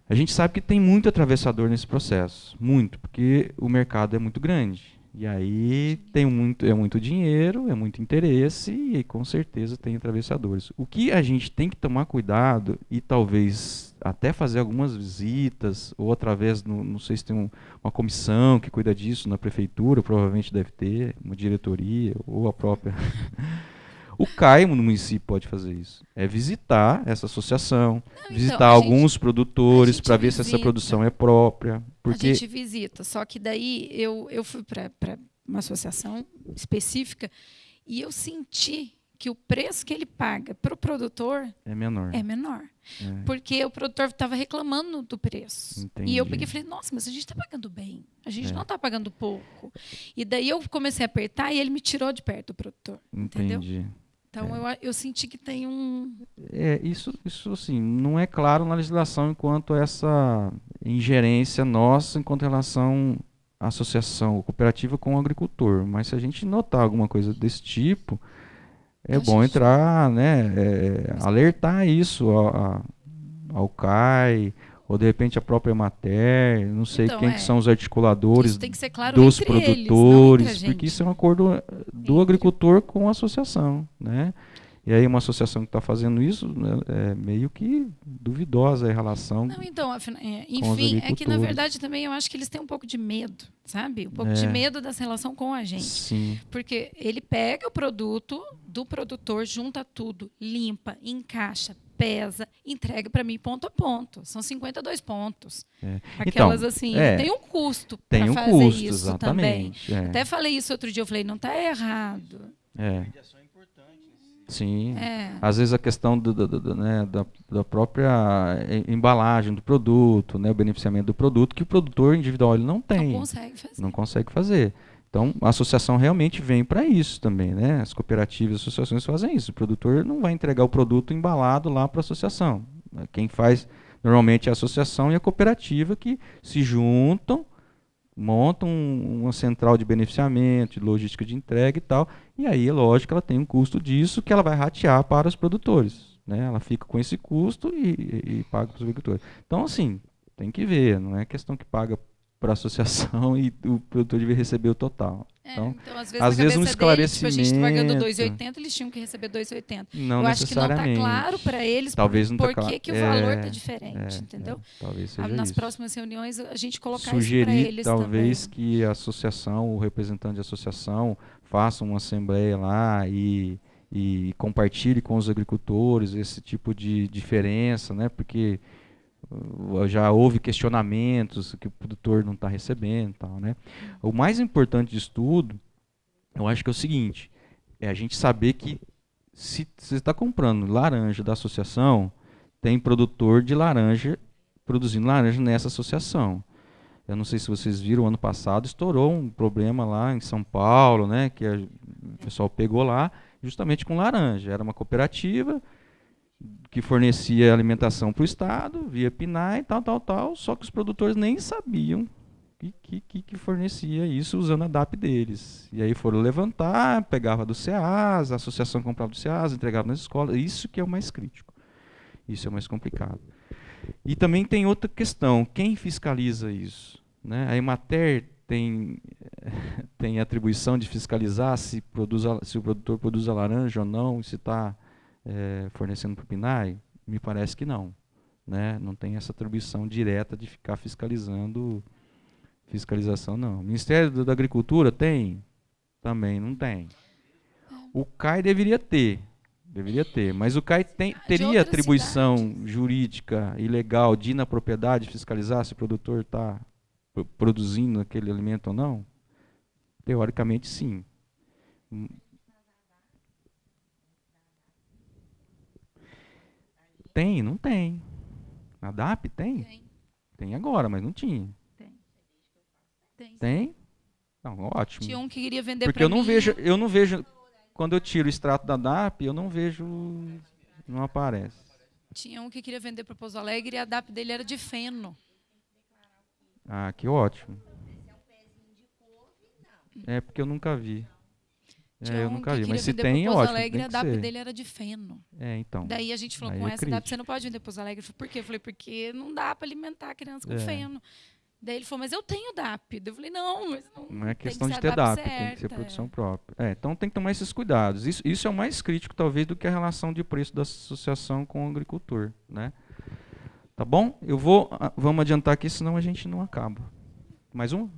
A gente sabe que tem muito atravessador nesse processo, muito, porque o mercado é muito grande. E aí tem muito, é muito dinheiro, é muito interesse e com certeza tem atravessadores. O que a gente tem que tomar cuidado e talvez até fazer algumas visitas ou através, no, não sei se tem um, uma comissão que cuida disso na prefeitura, provavelmente deve ter, uma diretoria ou a própria O CAI no município pode fazer isso. É visitar essa associação, Não, então, visitar alguns gente, produtores para ver se essa produção é própria. Porque... A gente visita, só que daí eu, eu fui para uma associação específica e eu senti que o preço que ele paga para o produtor é menor. É menor. É. Porque o produtor estava reclamando do preço. Entendi. E eu peguei e falei, nossa, mas a gente está pagando bem. A gente é. não está pagando pouco. E daí eu comecei a apertar e ele me tirou de perto do produtor. Entendi. Entendeu? Então é. eu, eu senti que tem um. É, isso, isso assim, não é claro na legislação enquanto essa ingerência nossa enquanto relação à associação cooperativa com o agricultor. Mas se a gente notar alguma coisa desse tipo, é bom entrar, né? É, alertar isso ao, ao CAI, ou de repente a própria Mater, não sei então, quem é. que são os articuladores claro dos produtores, eles, porque isso é um acordo do agricultor com a associação, né? E aí uma associação que está fazendo isso né, é meio que duvidosa a relação. Não, então, é, enfim, é que na verdade também eu acho que eles têm um pouco de medo, sabe? Um pouco é. de medo dessa relação com a gente. Sim. Porque ele pega o produto do produtor, junta tudo, limpa, encaixa, pesa, entrega para mim ponto a ponto. São 52 pontos. É. Aquelas então, assim, é, tem um custo para um fazer custo, isso exatamente, também. É. Até falei isso outro dia, eu falei, não está errado. É. Sim. É. Às vezes a questão do, do, do, né, da, da, própria embalagem do produto, né, o beneficiamento do produto, que o produtor individual ele não tem. Não consegue fazer. Não consegue fazer. Então, a associação realmente vem para isso também, né? As cooperativas, as associações fazem isso. O produtor não vai entregar o produto embalado lá para a associação. Quem faz normalmente é a associação e a cooperativa que se juntam, montam uma central de beneficiamento, de logística de entrega e tal. E aí, é lógico, ela tem um custo disso que ela vai ratear para os produtores. Né? Ela fica com esse custo e, e, e paga para os agricultores. Então, assim, tem que ver, não é questão que paga para a associação e o produtor devia receber o total. É, então, então, às vezes, às vezes um esclarecimento. Dele, tipo, a gente pagando 2,80, eles tinham que receber 2,80. Não Eu acho que não está claro para eles talvez por, tá que, que o valor está é, diferente, é, entendeu? É, talvez seja Nas isso. próximas reuniões, a gente colocar Sugerir, isso para eles talvez também. que a associação, o representante da associação, faça uma assembleia lá e, e compartilhe com os agricultores esse tipo de diferença, né? Porque já houve questionamentos que o produtor não está recebendo tal, né? O mais importante de tudo, eu acho que é o seguinte, é a gente saber que se você está comprando laranja da associação, tem produtor de laranja produzindo laranja nessa associação. Eu não sei se vocês viram, ano passado estourou um problema lá em São Paulo, né, que a, o pessoal pegou lá justamente com laranja. Era uma cooperativa, que fornecia alimentação para o Estado, via PNAE, tal, tal, tal, só que os produtores nem sabiam que, que, que fornecia isso usando a DAP deles. E aí foram levantar, pegava do CEAS, a associação comprava do CEAS, entregava nas escolas, isso que é o mais crítico. Isso é o mais complicado. E também tem outra questão, quem fiscaliza isso? Né? A Emater tem, tem atribuição de fiscalizar se, produz a, se o produtor produz a laranja ou não, se está é, fornecendo para o PNAE? Me parece que não. Né? Não tem essa atribuição direta de ficar fiscalizando fiscalização, não. O Ministério da Agricultura tem? Também não tem. O CAI deveria ter, deveria ter, mas o CAI tem, teria atribuição cidades. jurídica e legal de ir na propriedade fiscalizar se o produtor está produzindo aquele alimento ou não? Teoricamente, sim. Tem? Não tem. A DAP tem? Tem. Tem agora, mas não tinha. Tem. Tem? tem? Não, ótimo. Tinha um que queria vender Porque eu não mim. vejo, eu não vejo quando eu tiro o extrato da DAP, eu não vejo não aparece. Tinha um que queria vender para Pouso Alegre e a DAP dele era de feno. Ah, que ótimo. É porque eu nunca vi. Tinha É, eu um nunca que vi, mas se tem, é ótimo. Alegre, tem a DAP ser. dele era de feno. É, então. Daí a gente falou, Aí com é essa DAP crítico. você não pode vender Pouso Alegre. Eu falei, por quê? Eu falei, porque não dá para alimentar a criança com É. feno. Daí ele falou, mas eu tenho DAP. Daí Eu falei, não, mas não, Não é questão que de ter DAP, tem que certa, ser é. produção própria. É, então tem que tomar esses cuidados. Isso, isso é o mais crítico, talvez, do que a relação de preço da associação com o agricultor. Né? Tá bom? Eu vou. ah, Vamos adiantar aqui, senão a gente não acaba. Mais um?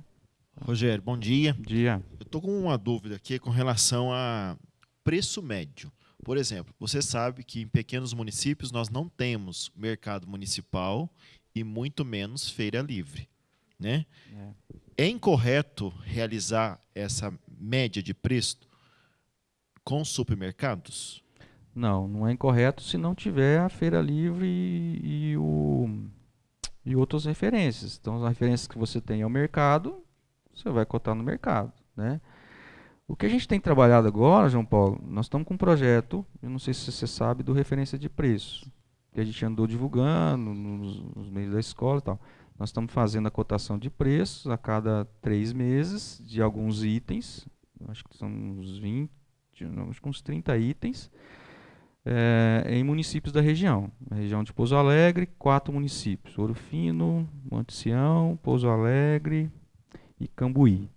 Rogério, bom dia. Dia. Eu estou com uma dúvida aqui com relação a preço médio. Por exemplo, você sabe que em pequenos municípios nós não temos mercado municipal e muito menos feira livre. Né? É incorreto realizar essa média de preço com supermercados? Não, não é incorreto se não tiver a feira livre e, e o, e outras referências. Então, as referências que você tem ao mercado, você vai cotar no mercado. Né? O que a gente tem trabalhado agora, João Paulo, nós estamos com um projeto, eu não sei se você sabe, do referência de preço, que a gente andou divulgando nos, nos meios da escola e tal. Nós estamos fazendo a cotação de preços a cada três meses de alguns itens, acho que são uns 20, não, acho que uns 30 itens, eh, em municípios da região. Na região de Pouso Alegre, quatro municípios: Ouro Fino, Monte Sião, Pouso Alegre e Cambuí.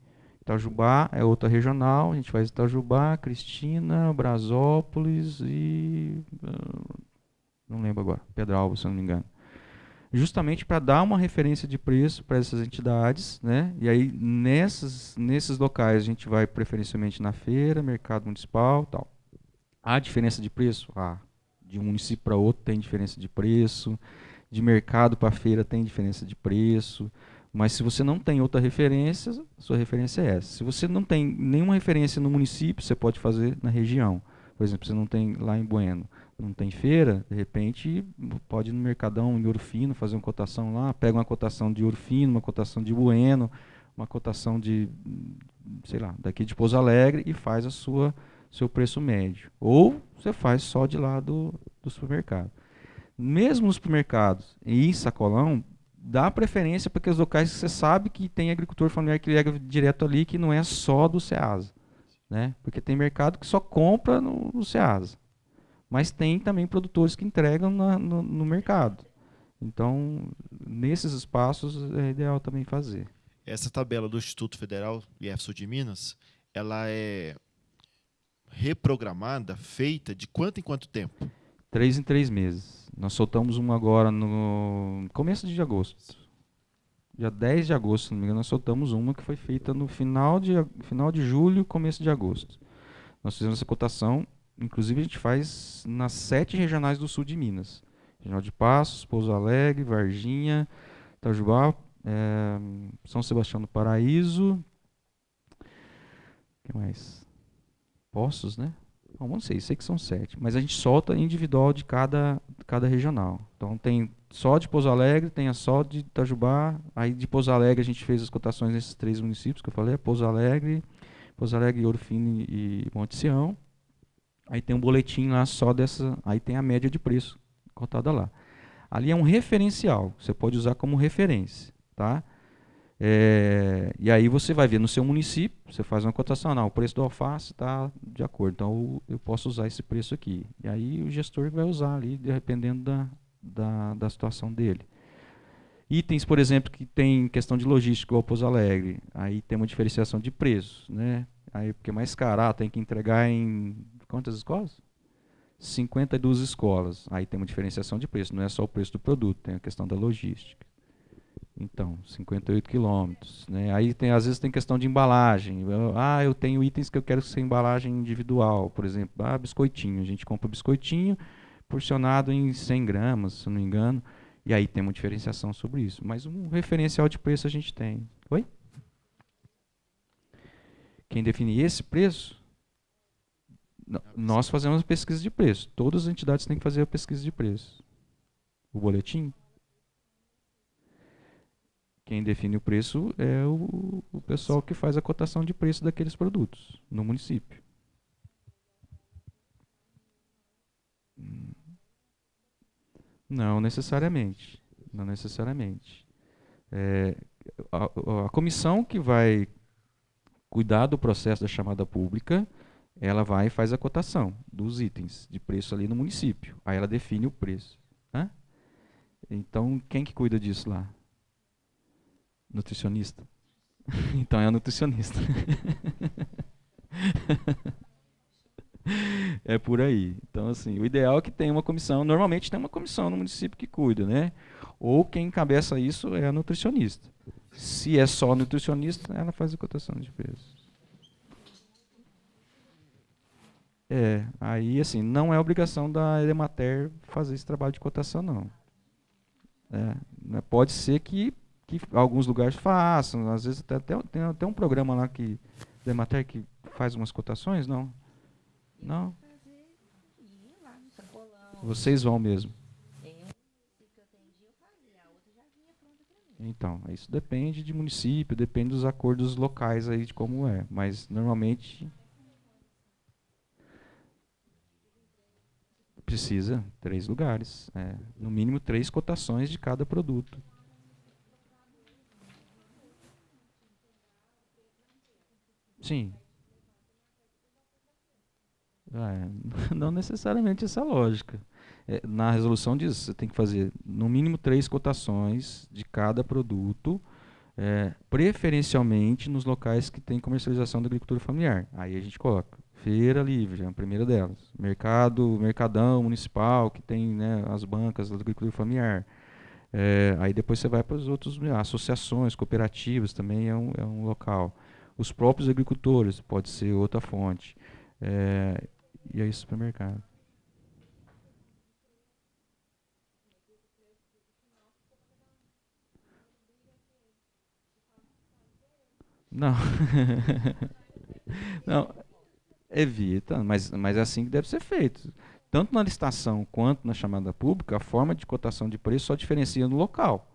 Itajubá é outra regional, a gente faz Itajubá, Cristina, Brasópolis e. ah, não lembro agora, Pedralba, se não me engano. Justamente para dar uma referência de preço para essas entidades, né? E aí nessas, nesses locais a gente vai preferencialmente na feira, mercado municipal, tal. Há diferença de preço? Ah, de um município para outro tem diferença de preço, de mercado para feira tem diferença de preço. Mas se você não tem outra referência, sua referência é essa. Se você não tem nenhuma referência no município, você pode fazer na região. Por exemplo, você não tem lá em Bueno, não tem feira, de repente pode ir no Mercadão em Ouro Fino fazer uma cotação lá, pega uma cotação de Ouro Fino, uma cotação de Bueno, uma cotação de, sei lá, daqui de Pouso Alegre e faz a sua seu preço médio. Ou você faz só de lá do, do supermercado. Mesmo nos supermercados e em sacolão, dá preferência para aqueles locais que você sabe que tem agricultor familiar que liga direto ali, que não é só do Ceasa. Né? Porque tem mercado que só compra no, no Ceasa. Mas tem também produtores que entregam na- no, no mercado. Então, nesses espaços é ideal também fazer. Essa tabela do Instituto Federal IEF de Minas, ela é reprogramada, feita de quanto em quanto tempo? Três em três meses. Nós soltamos uma agora no começo de agosto. Dia 10 de agosto, se não me engano, nós soltamos uma que foi feita no final de, final de julho, começo de agosto. Nós fizemos essa cotação, inclusive a gente faz nas sete regionais do sul de Minas. Regional de Passos, Pouso Alegre, Varginha, Itajubá, eh, São Sebastião do Paraíso. Que mais? Poços, né? Bom, não sei, sei que são sete. Mas a gente solta individual de cada, cada regional. Então tem só de Pouso Alegre, tem a só de Itajubá. Aí de Pouso Alegre a gente fez as cotações nesses três municípios que eu falei, Pouso Alegre, Pouso Alegre, e Monte Sião. Aí tem um boletim lá só dessa, aí tem a média de preço cotada lá. Ali é um referencial, você pode usar como referência, tá? É, e aí você vai ver no seu município, você faz uma cotação, não, o preço do alface está de acordo, então eu posso usar esse preço aqui. E aí o gestor vai usar ali, dependendo da, da, da situação dele. Itens, por exemplo, que tem questão de logística, igual Pouso Alegre, aí tem uma diferenciação de preços, né? Aí porque é mais caro, ah, tem que entregar em quantas escolas? 52 escolas. Aí tem uma diferenciação de preço, não é só o preço do produto, tem a questão da logística. Então, 58 quilômetros. Né? Aí tem, às vezes tem questão de embalagem. Ah, eu tenho itens que eu quero ser embalagem individual, por exemplo, ah, biscoitinho. A gente compra biscoitinho porcionado em 100 gramas, se não me engano. E aí tem uma diferenciação sobre isso. Mas um referencial de preço a gente tem. Oi? Quem define esse preço? Nós fazemos a pesquisa de preço. Todas as entidades têm que fazer a pesquisa de preço. O boletim? Quem define o preço é o, o pessoal que faz a cotação de preço daqueles produtos no município. Não necessariamente. Não necessariamente. É, a, a, comissão que vai cuidar do processo da chamada pública, ela vai e faz a cotação dos itens de preço ali no município. Aí ela define o preço. Né? Então, quem que cuida disso lá? Nutricionista. então é a nutricionista. é por aí. Então, assim, o ideal é que tenha uma comissão. Normalmente tem uma comissão no município que cuida, né? Ou quem encabeça isso é a nutricionista. Se é só nutricionista, ela faz a cotação de preço. É, aí assim, não é obrigação da Edemater fazer esse trabalho de cotação, não. É, né, pode ser que, que alguns lugares façam, às vezes até, até, tem até um programa lá que Edemater que faz umas cotações, não? Não? Vocês vão mesmo. Então, isso depende de município, depende dos acordos locais aí de como é, mas normalmente precisa três lugares, é, no mínimo três cotações de cada produto. Sim. É, não necessariamente essa lógica. É, na resolução diz você tem que fazer no mínimo três cotações de cada produto, é, preferencialmente nos locais que tem comercialização da agricultura familiar. Aí a gente coloca feira livre, é a primeira delas. Mercado, mercadão municipal, que tem né, as bancas da agricultura familiar. É, aí depois você vai para os outros, associações, cooperativas também é um, é um local. Os próprios agricultores, pode ser outra fonte. É, e aí supermercado. Não. Não, evita, mas, mas é assim que deve ser feito. Tanto na licitação quanto na chamada pública, a forma de cotação de preço só diferencia no local.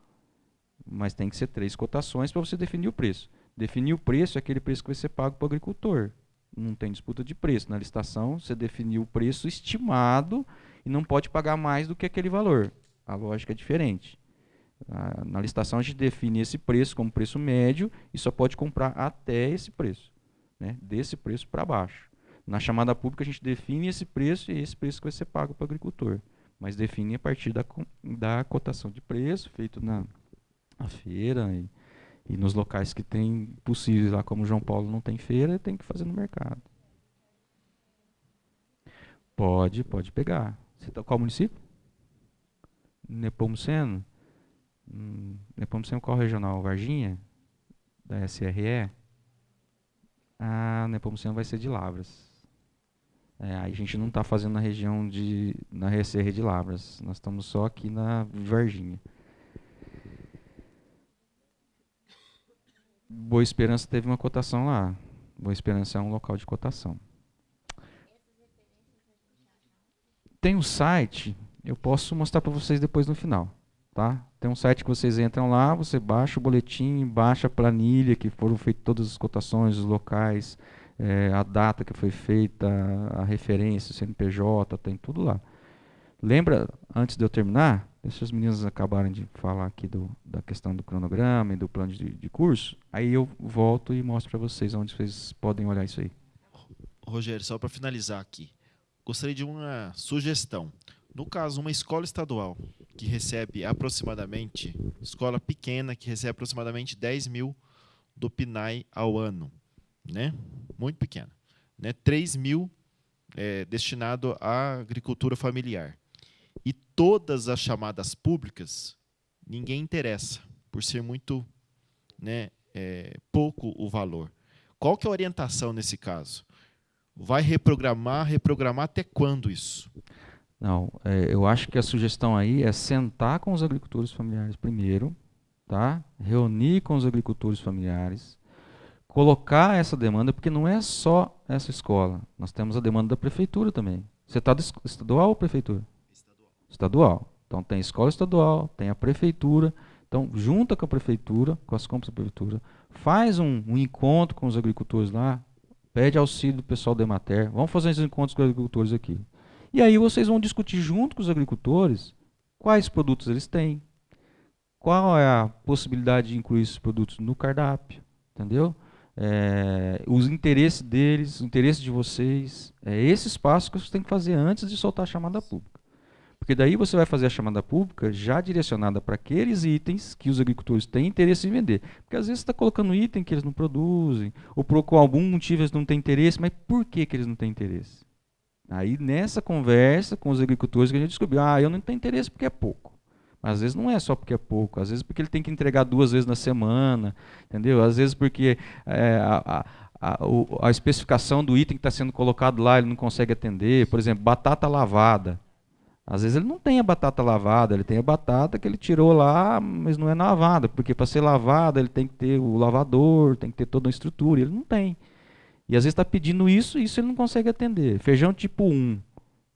Mas tem que ser três cotações para você definir o preço. Definir o preço é aquele preço que vai ser pago para o agricultor. Não tem disputa de preço. Na licitação, você definiu o preço estimado e não pode pagar mais do que aquele valor. A lógica é diferente. Na licitação a gente define esse preço como preço médio e só pode comprar até esse preço, né? desse preço para baixo. Na chamada pública a gente define esse preço e esse preço que vai ser pago para o agricultor, mas define a partir da, da cotação de preço feito na, na feira e, e nos locais que tem possíveis lá, como João Paulo não tem feira, tem que fazer no mercado. Pode, pode pegar. Você tá, qual município? Nepomuceno? Hum, Nepomuceno qual regional? Varginha? Da SRE? Ah, Nepomuceno vai ser de Lavras. É, a gente não está fazendo na região de. na RSR de Lavras. Nós estamos só aqui na Varginha. Boa Esperança teve uma cotação lá. Boa Esperança é um local de cotação. Tem um site, eu posso mostrar para vocês depois no final. Tá? Tem um site que vocês entram lá, você baixa o boletim, baixa a planilha que foram feitas todas as cotações, os locais, é, a data que foi feita, a referência, o CNPJ, tem tudo lá. Lembra, antes de eu terminar, deixa as meninas acabarem de falar aqui do, da questão do cronograma e do plano de, de curso, aí eu volto e mostro para vocês onde vocês podem olhar isso aí. Rogério, só para finalizar aqui, gostaria de uma sugestão. No caso, uma escola estadual que recebe aproximadamente, escola pequena que recebe aproximadamente 10 mil do PNAE ao ano, né? muito pequena, né? 3 mil é, destinado à agricultura familiar. Todas as chamadas públicas, ninguém interessa, por ser muito né, é, pouco o valor. Qual que é a orientação nesse caso? Vai reprogramar, reprogramar até quando isso? Não, é, eu acho que a sugestão aí é sentar com os agricultores familiares primeiro, tá? Reunir com os agricultores familiares, colocar essa demanda, porque não é só essa escola. Nós temos a demanda da prefeitura também. Você está estadual ou prefeitura? Estadual. Então tem escola estadual, tem a prefeitura, Então, junta com a prefeitura, com as compras da prefeitura, faz um, um encontro com os agricultores lá, pede auxílio do pessoal da Emater, vamos fazer esses encontros com os agricultores aqui. E aí vocês vão discutir junto com os agricultores quais produtos eles têm, qual é a possibilidade de incluir esses produtos no cardápio, entendeu? É, os interesses deles, o interesse de vocês, é esse espaço que você tem que fazer antes de soltar a chamada pública. Porque daí você vai fazer a chamada pública já direcionada para aqueles itens que os agricultores têm interesse em vender. Porque às vezes você está colocando item que eles não produzem, ou por algum motivo eles não têm interesse, mas por que, que eles não têm interesse? Aí nessa conversa com os agricultores que a gente descobriu, ah, eu não tenho interesse porque é pouco. Mas às vezes não é só porque é pouco, às vezes porque ele tem que entregar duas vezes na semana, entendeu? Às vezes porque é, a, a, a, a especificação do item que está sendo colocado lá ele não consegue atender. Por exemplo, batata lavada. Às vezes ele não tem a batata lavada, ele tem a batata que ele tirou lá, mas não é lavada, porque para ser lavada ele tem que ter o lavador, tem que ter toda uma estrutura, ele não tem. E às vezes está pedindo isso e isso ele não consegue atender. Feijão tipo 1.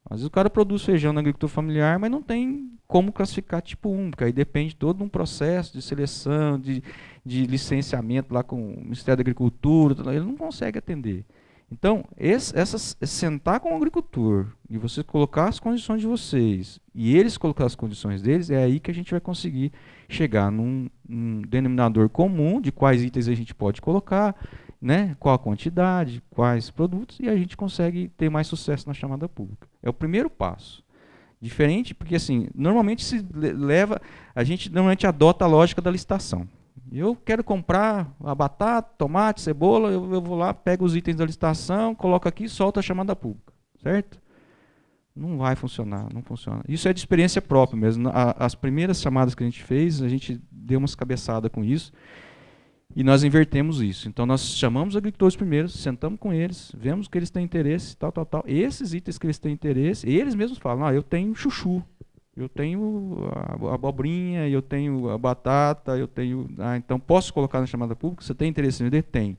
Às vezes o cara produz feijão na agricultura familiar, mas não tem como classificar tipo 1, porque aí depende todo um processo de seleção, de, de licenciamento lá com o Ministério da Agricultura, ele não consegue atender. Então, esse, essas, sentar com o agricultor e você colocar as condições de vocês e eles colocar as condições deles, é aí que a gente vai conseguir chegar num, num denominador comum de quais itens a gente pode colocar, né, qual a quantidade, quais produtos, e a gente consegue ter mais sucesso na chamada pública. É o primeiro passo. Diferente, porque assim, normalmente se leva, a gente normalmente adota a lógica da licitação. Eu quero comprar a batata, tomate, cebola, eu, eu vou lá, pego os itens da licitação, coloco aqui e solto a chamada pública, certo? Não vai funcionar, não funciona. Isso é de experiência própria mesmo. as primeiras chamadas que a gente fez, a gente deu umas cabeçadas com isso e nós invertemos isso. Então nós chamamos os agricultores primeiro, sentamos com eles, vemos que eles têm interesse, tal, tal, tal. Esses itens que eles têm interesse, eles mesmos falam, ah, eu tenho chuchu, eu tenho a abobrinha, eu tenho a batata, eu tenho. Ah, então posso colocar na chamada pública? Você tem interesse em vender? Tem.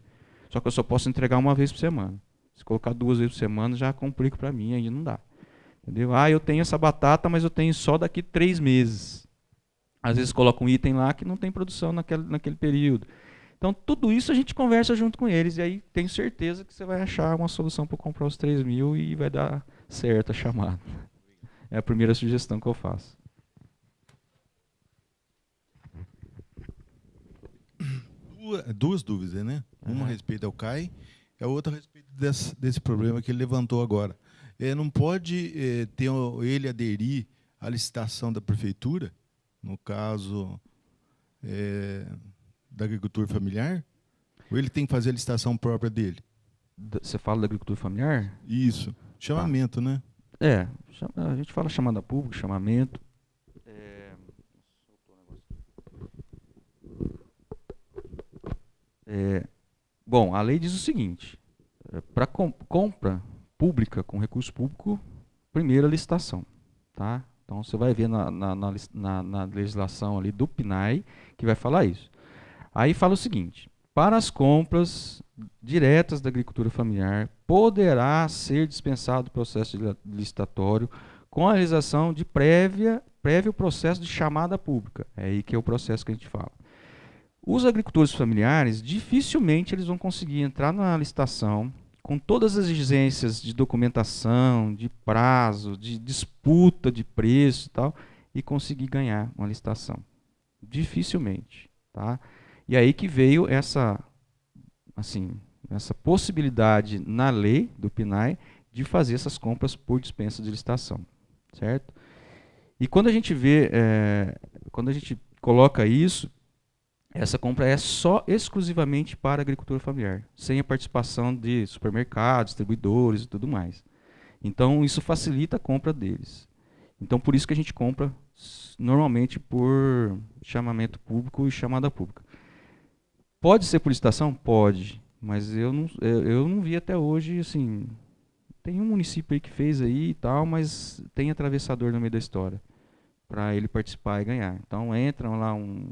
Só que eu só posso entregar uma vez por semana. Se colocar duas vezes por semana, já complica para mim, aí não dá. Entendeu? Ah, eu tenho essa batata, mas eu tenho só daqui três meses. Às vezes coloca um item lá que não tem produção naquele, naquele período. Então, tudo isso a gente conversa junto com eles, e aí tenho certeza que você vai achar uma solução para comprar os 3 mil e vai dar certo a chamada. É a primeira sugestão que eu faço. Duas dúvidas, né? Uma a respeito ao CAI e a outra a respeito desse, desse problema que ele levantou agora. É, não pode é, ter ele aderir à licitação da prefeitura, no caso é, da agricultura familiar? Ou ele tem que fazer a licitação própria dele? Você fala da agricultura familiar? Isso. Chamamento, tá. né? É, a gente fala chamada pública, chamamento. É, é, bom, a lei diz o seguinte: é, para com, compra pública com recurso público, primeira licitação, tá? Então você vai ver na, na, na, na legislação ali do PNAE que vai falar isso. Aí fala o seguinte: para as compras diretas da agricultura familiar, poderá ser dispensado o processo licitatório com a realização de prévia, prévio processo de chamada pública. É aí que é o processo que a gente fala. Os agricultores familiares, dificilmente eles vão conseguir entrar na licitação com todas as exigências de documentação, de prazo, de disputa de preço e tal, e conseguir ganhar uma licitação. Dificilmente. Tá? E aí que veio essa, assim, essa possibilidade na lei do PNAE de fazer essas compras por dispensa de licitação, certo? E quando a gente vê, é, quando a gente coloca isso, essa compra é só exclusivamente para agricultura familiar, sem a participação de supermercados, distribuidores e tudo mais. Então isso facilita a compra deles. Então por isso que a gente compra normalmente por chamamento público e chamada pública. Pode ser por licitação? Pode. Mas eu não, eu não vi até hoje, assim. Tem um município aí que fez aí e tal, mas tem atravessador no meio da história. para ele participar e ganhar. Então entra lá um,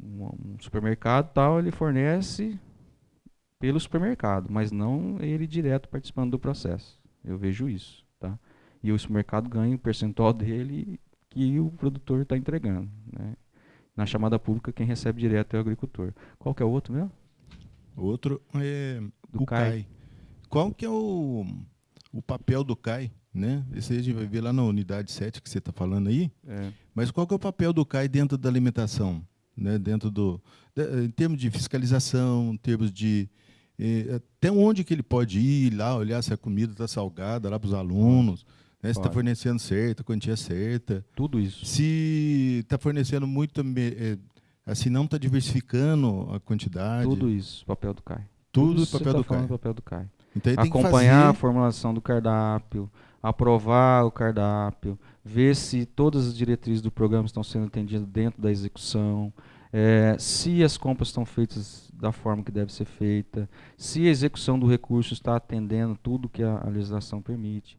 um, um supermercado tal, ele fornece pelo supermercado, mas não ele direto participando do processo. Eu vejo isso. Tá? E o supermercado ganha o percentual dele que o produtor está entregando. Né? Na chamada pública, quem recebe direto é o agricultor. Qual que é o outro mesmo? Outro é Do o CAI. CAI. Qual que é o, o papel do CAI? Né? Esse aí a gente vai ver lá na unidade 7 que você está falando aí. É. Mas qual que é o papel do CAI dentro da alimentação? Né? Dentro do, de- em termos de fiscalização, em termos de eh, até onde que ele pode ir lá, olhar se a comida está salgada lá para os alunos, né? se está fornecendo certa, quantia certa. Tudo isso. Se está fornecendo muito, eh, assim, não está diversificando a quantidade. Tudo isso, papel do CAI. Tudo isso papel do tá falando CAI. papel do CAI. Então Acompanhar a formulação do cardápio, aprovar o cardápio, ver se todas as diretrizes do programa estão sendo atendidas dentro da execução, eh, se as compras estão feitas da forma que deve ser feita, se a execução do recurso está atendendo tudo que a, a legislação permite.